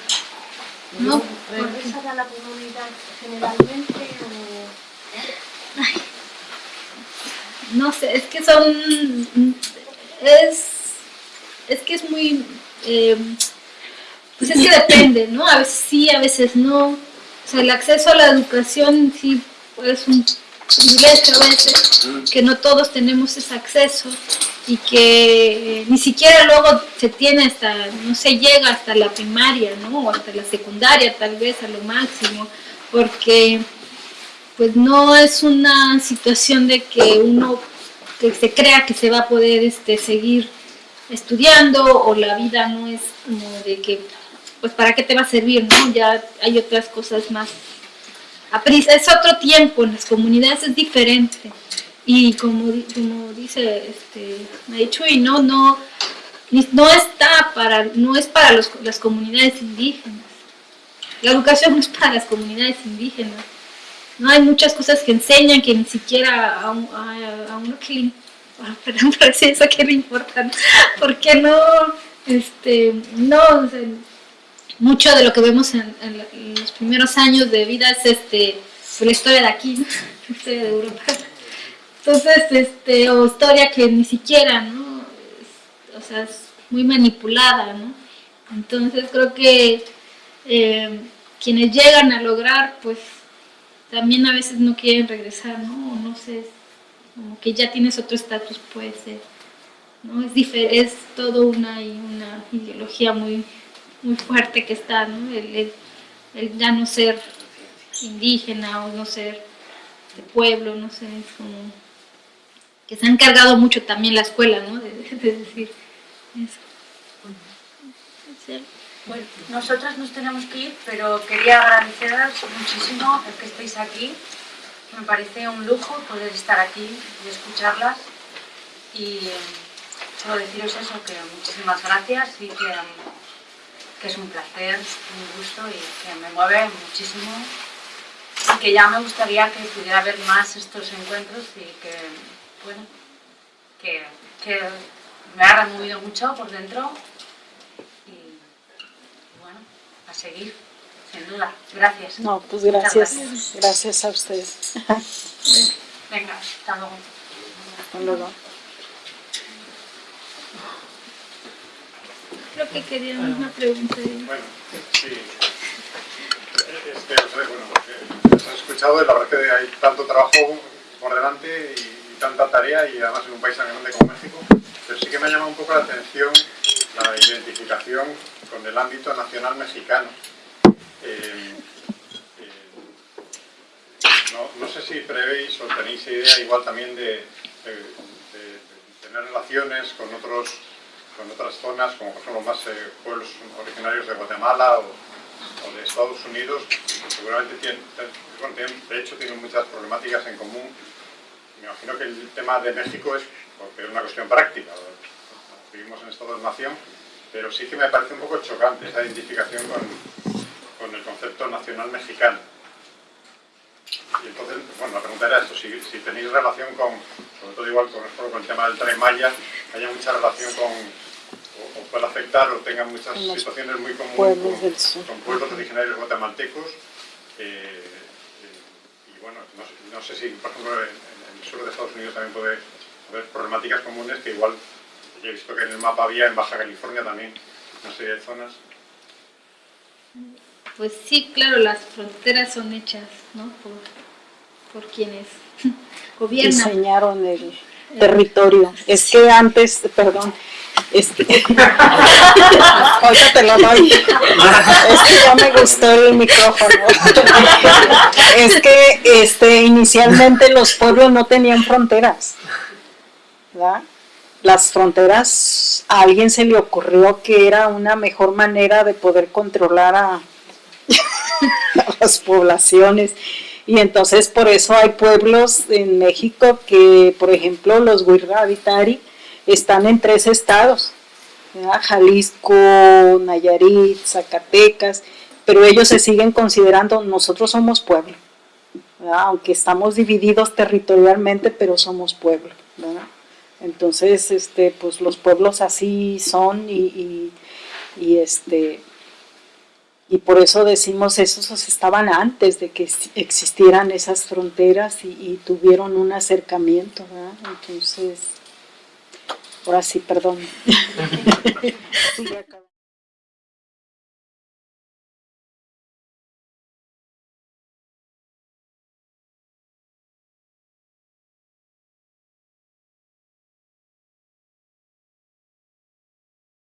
Speaker 3: No,
Speaker 6: ¿Regresan a la comunidad generalmente o...?
Speaker 3: No sé, es que son. Es. Es que es muy. eh, pues es que depende, ¿no? A veces sí, a veces no. Sea, el acceso a la educación sí es un privilegio a veces, que no todos tenemos ese acceso y que eh, ni siquiera luego se tiene hasta, no se llega hasta la primaria, ¿no? O hasta la secundaria tal vez a lo máximo, porque pues no es una situación de que uno que se crea que se va a poder este, seguir estudiando o la vida no es como de que pues para qué te va a servir, ¿no? Ya hay otras cosas más. a prisa. Es otro tiempo, en las comunidades es diferente. Y como, como dice este, Maichuy, no, no, no está para, no es para los- las comunidades indígenas. La educación no es para las comunidades indígenas. No hay muchas cosas que enseñan que ni siquiera a, a, a uno que le, ah, perdón por decir eso que le importa, porque no, este, no, mucho de lo que vemos en, los primeros años de vida es este, pues, la historia de aquí, ¿no? la historia de Europa. Entonces, este, o historia que ni siquiera, ¿no? Es- o sea, es muy manipulada, ¿no? Entonces creo que eh, quienes llegan a lograr, pues también a veces no quieren regresar, ¿no? O no sé, como que ya tienes otro estatus, puede ser. ¿no? Es, es todo una, y una ideología muy, muy fuerte que está, ¿no? El, ya no ser indígena o no ser de pueblo, no sé, es como que se han cargado mucho también la escuela, ¿no? De, de decir eso.
Speaker 7: Bueno, nosotras nos tenemos que ir, pero quería agradeceros muchísimo el que estéis aquí. Me parece un lujo poder estar aquí y escucharlas. Y solo deciros eso, que muchísimas gracias y que, que es un placer, un gusto y que me mueve muchísimo. Y que ya me gustaría que pudiera haber más estos encuentros y que, bueno, que, que me ha removido mucho por dentro y bueno, a seguir, sin duda. Gracias.
Speaker 2: No, pues gracias,
Speaker 7: gracias.
Speaker 2: gracias a ustedes.
Speaker 7: Venga, hasta luego.
Speaker 2: Hasta luego.
Speaker 3: Creo que quería una pregunta. de-
Speaker 8: Bueno, sí. Este, no sé, bueno, eh, os he escuchado y la verdad que hay tanto trabajo por delante y, tanta tarea y además en un país tan grande como México, pero sí que me ha llamado un poco la atención la identificación con el ámbito nacional mexicano. Eh, eh, no, no sé si prevéis o tenéis idea igual también de tener relaciones con otros con otras zonas, como por ejemplo más eh, pueblos originarios de Guatemala o, de Estados Unidos, seguramente tienen, de hecho tienen muchas problemáticas en común. Me imagino que el tema de México es porque es una cuestión práctica, vivimos en Estado-nación, pero sí que me parece un poco chocante esa identificación con, con el concepto nacional mexicano. Y entonces, bueno, la pregunta era esto, si tenéis relación con, sobre todo igual con, con el tema del tren Maya, haya mucha relación con, o, o pueda afectar o tenga muchas
Speaker 2: los
Speaker 8: situaciones muy comunes
Speaker 2: pueblos
Speaker 8: con,
Speaker 2: del sur.
Speaker 8: con pueblos originarios guatemaltecos. eh, eh, y bueno, no, sé- no sé si, por ejemplo, en, en el sur de Estados Unidos también puede haber problemáticas comunes que igual, yo he visto que en el mapa había en Baja California también una serie de zonas.
Speaker 3: Pues sí, claro, las fronteras son hechas, ¿no? Por, por quienes gobiernan.
Speaker 2: Diseñaron el territorio. Es que antes, perdón, este, ahorita te lo doy. Es que ya me gustó el micrófono. Es que este, inicialmente los pueblos no tenían fronteras. Las fronteras, a alguien se le ocurrió que era una mejor manera de poder controlar a las poblaciones. Y entonces por eso hay pueblos en México que, por ejemplo, los Wirravitari están en tres estados. Jalisco, Nayarit, Zacatecas, pero ellos se siguen considerando, nosotros somos pueblo. aunque estamos divididos territorialmente, pero somos pueblo. ¿verdad? Entonces, este, pues los pueblos así son y, y, y, este, y por eso decimos esos estaban antes de que existieran esas fronteras y, y tuvieron un acercamiento. ¿verdad? Entonces, ahora sí, perdón.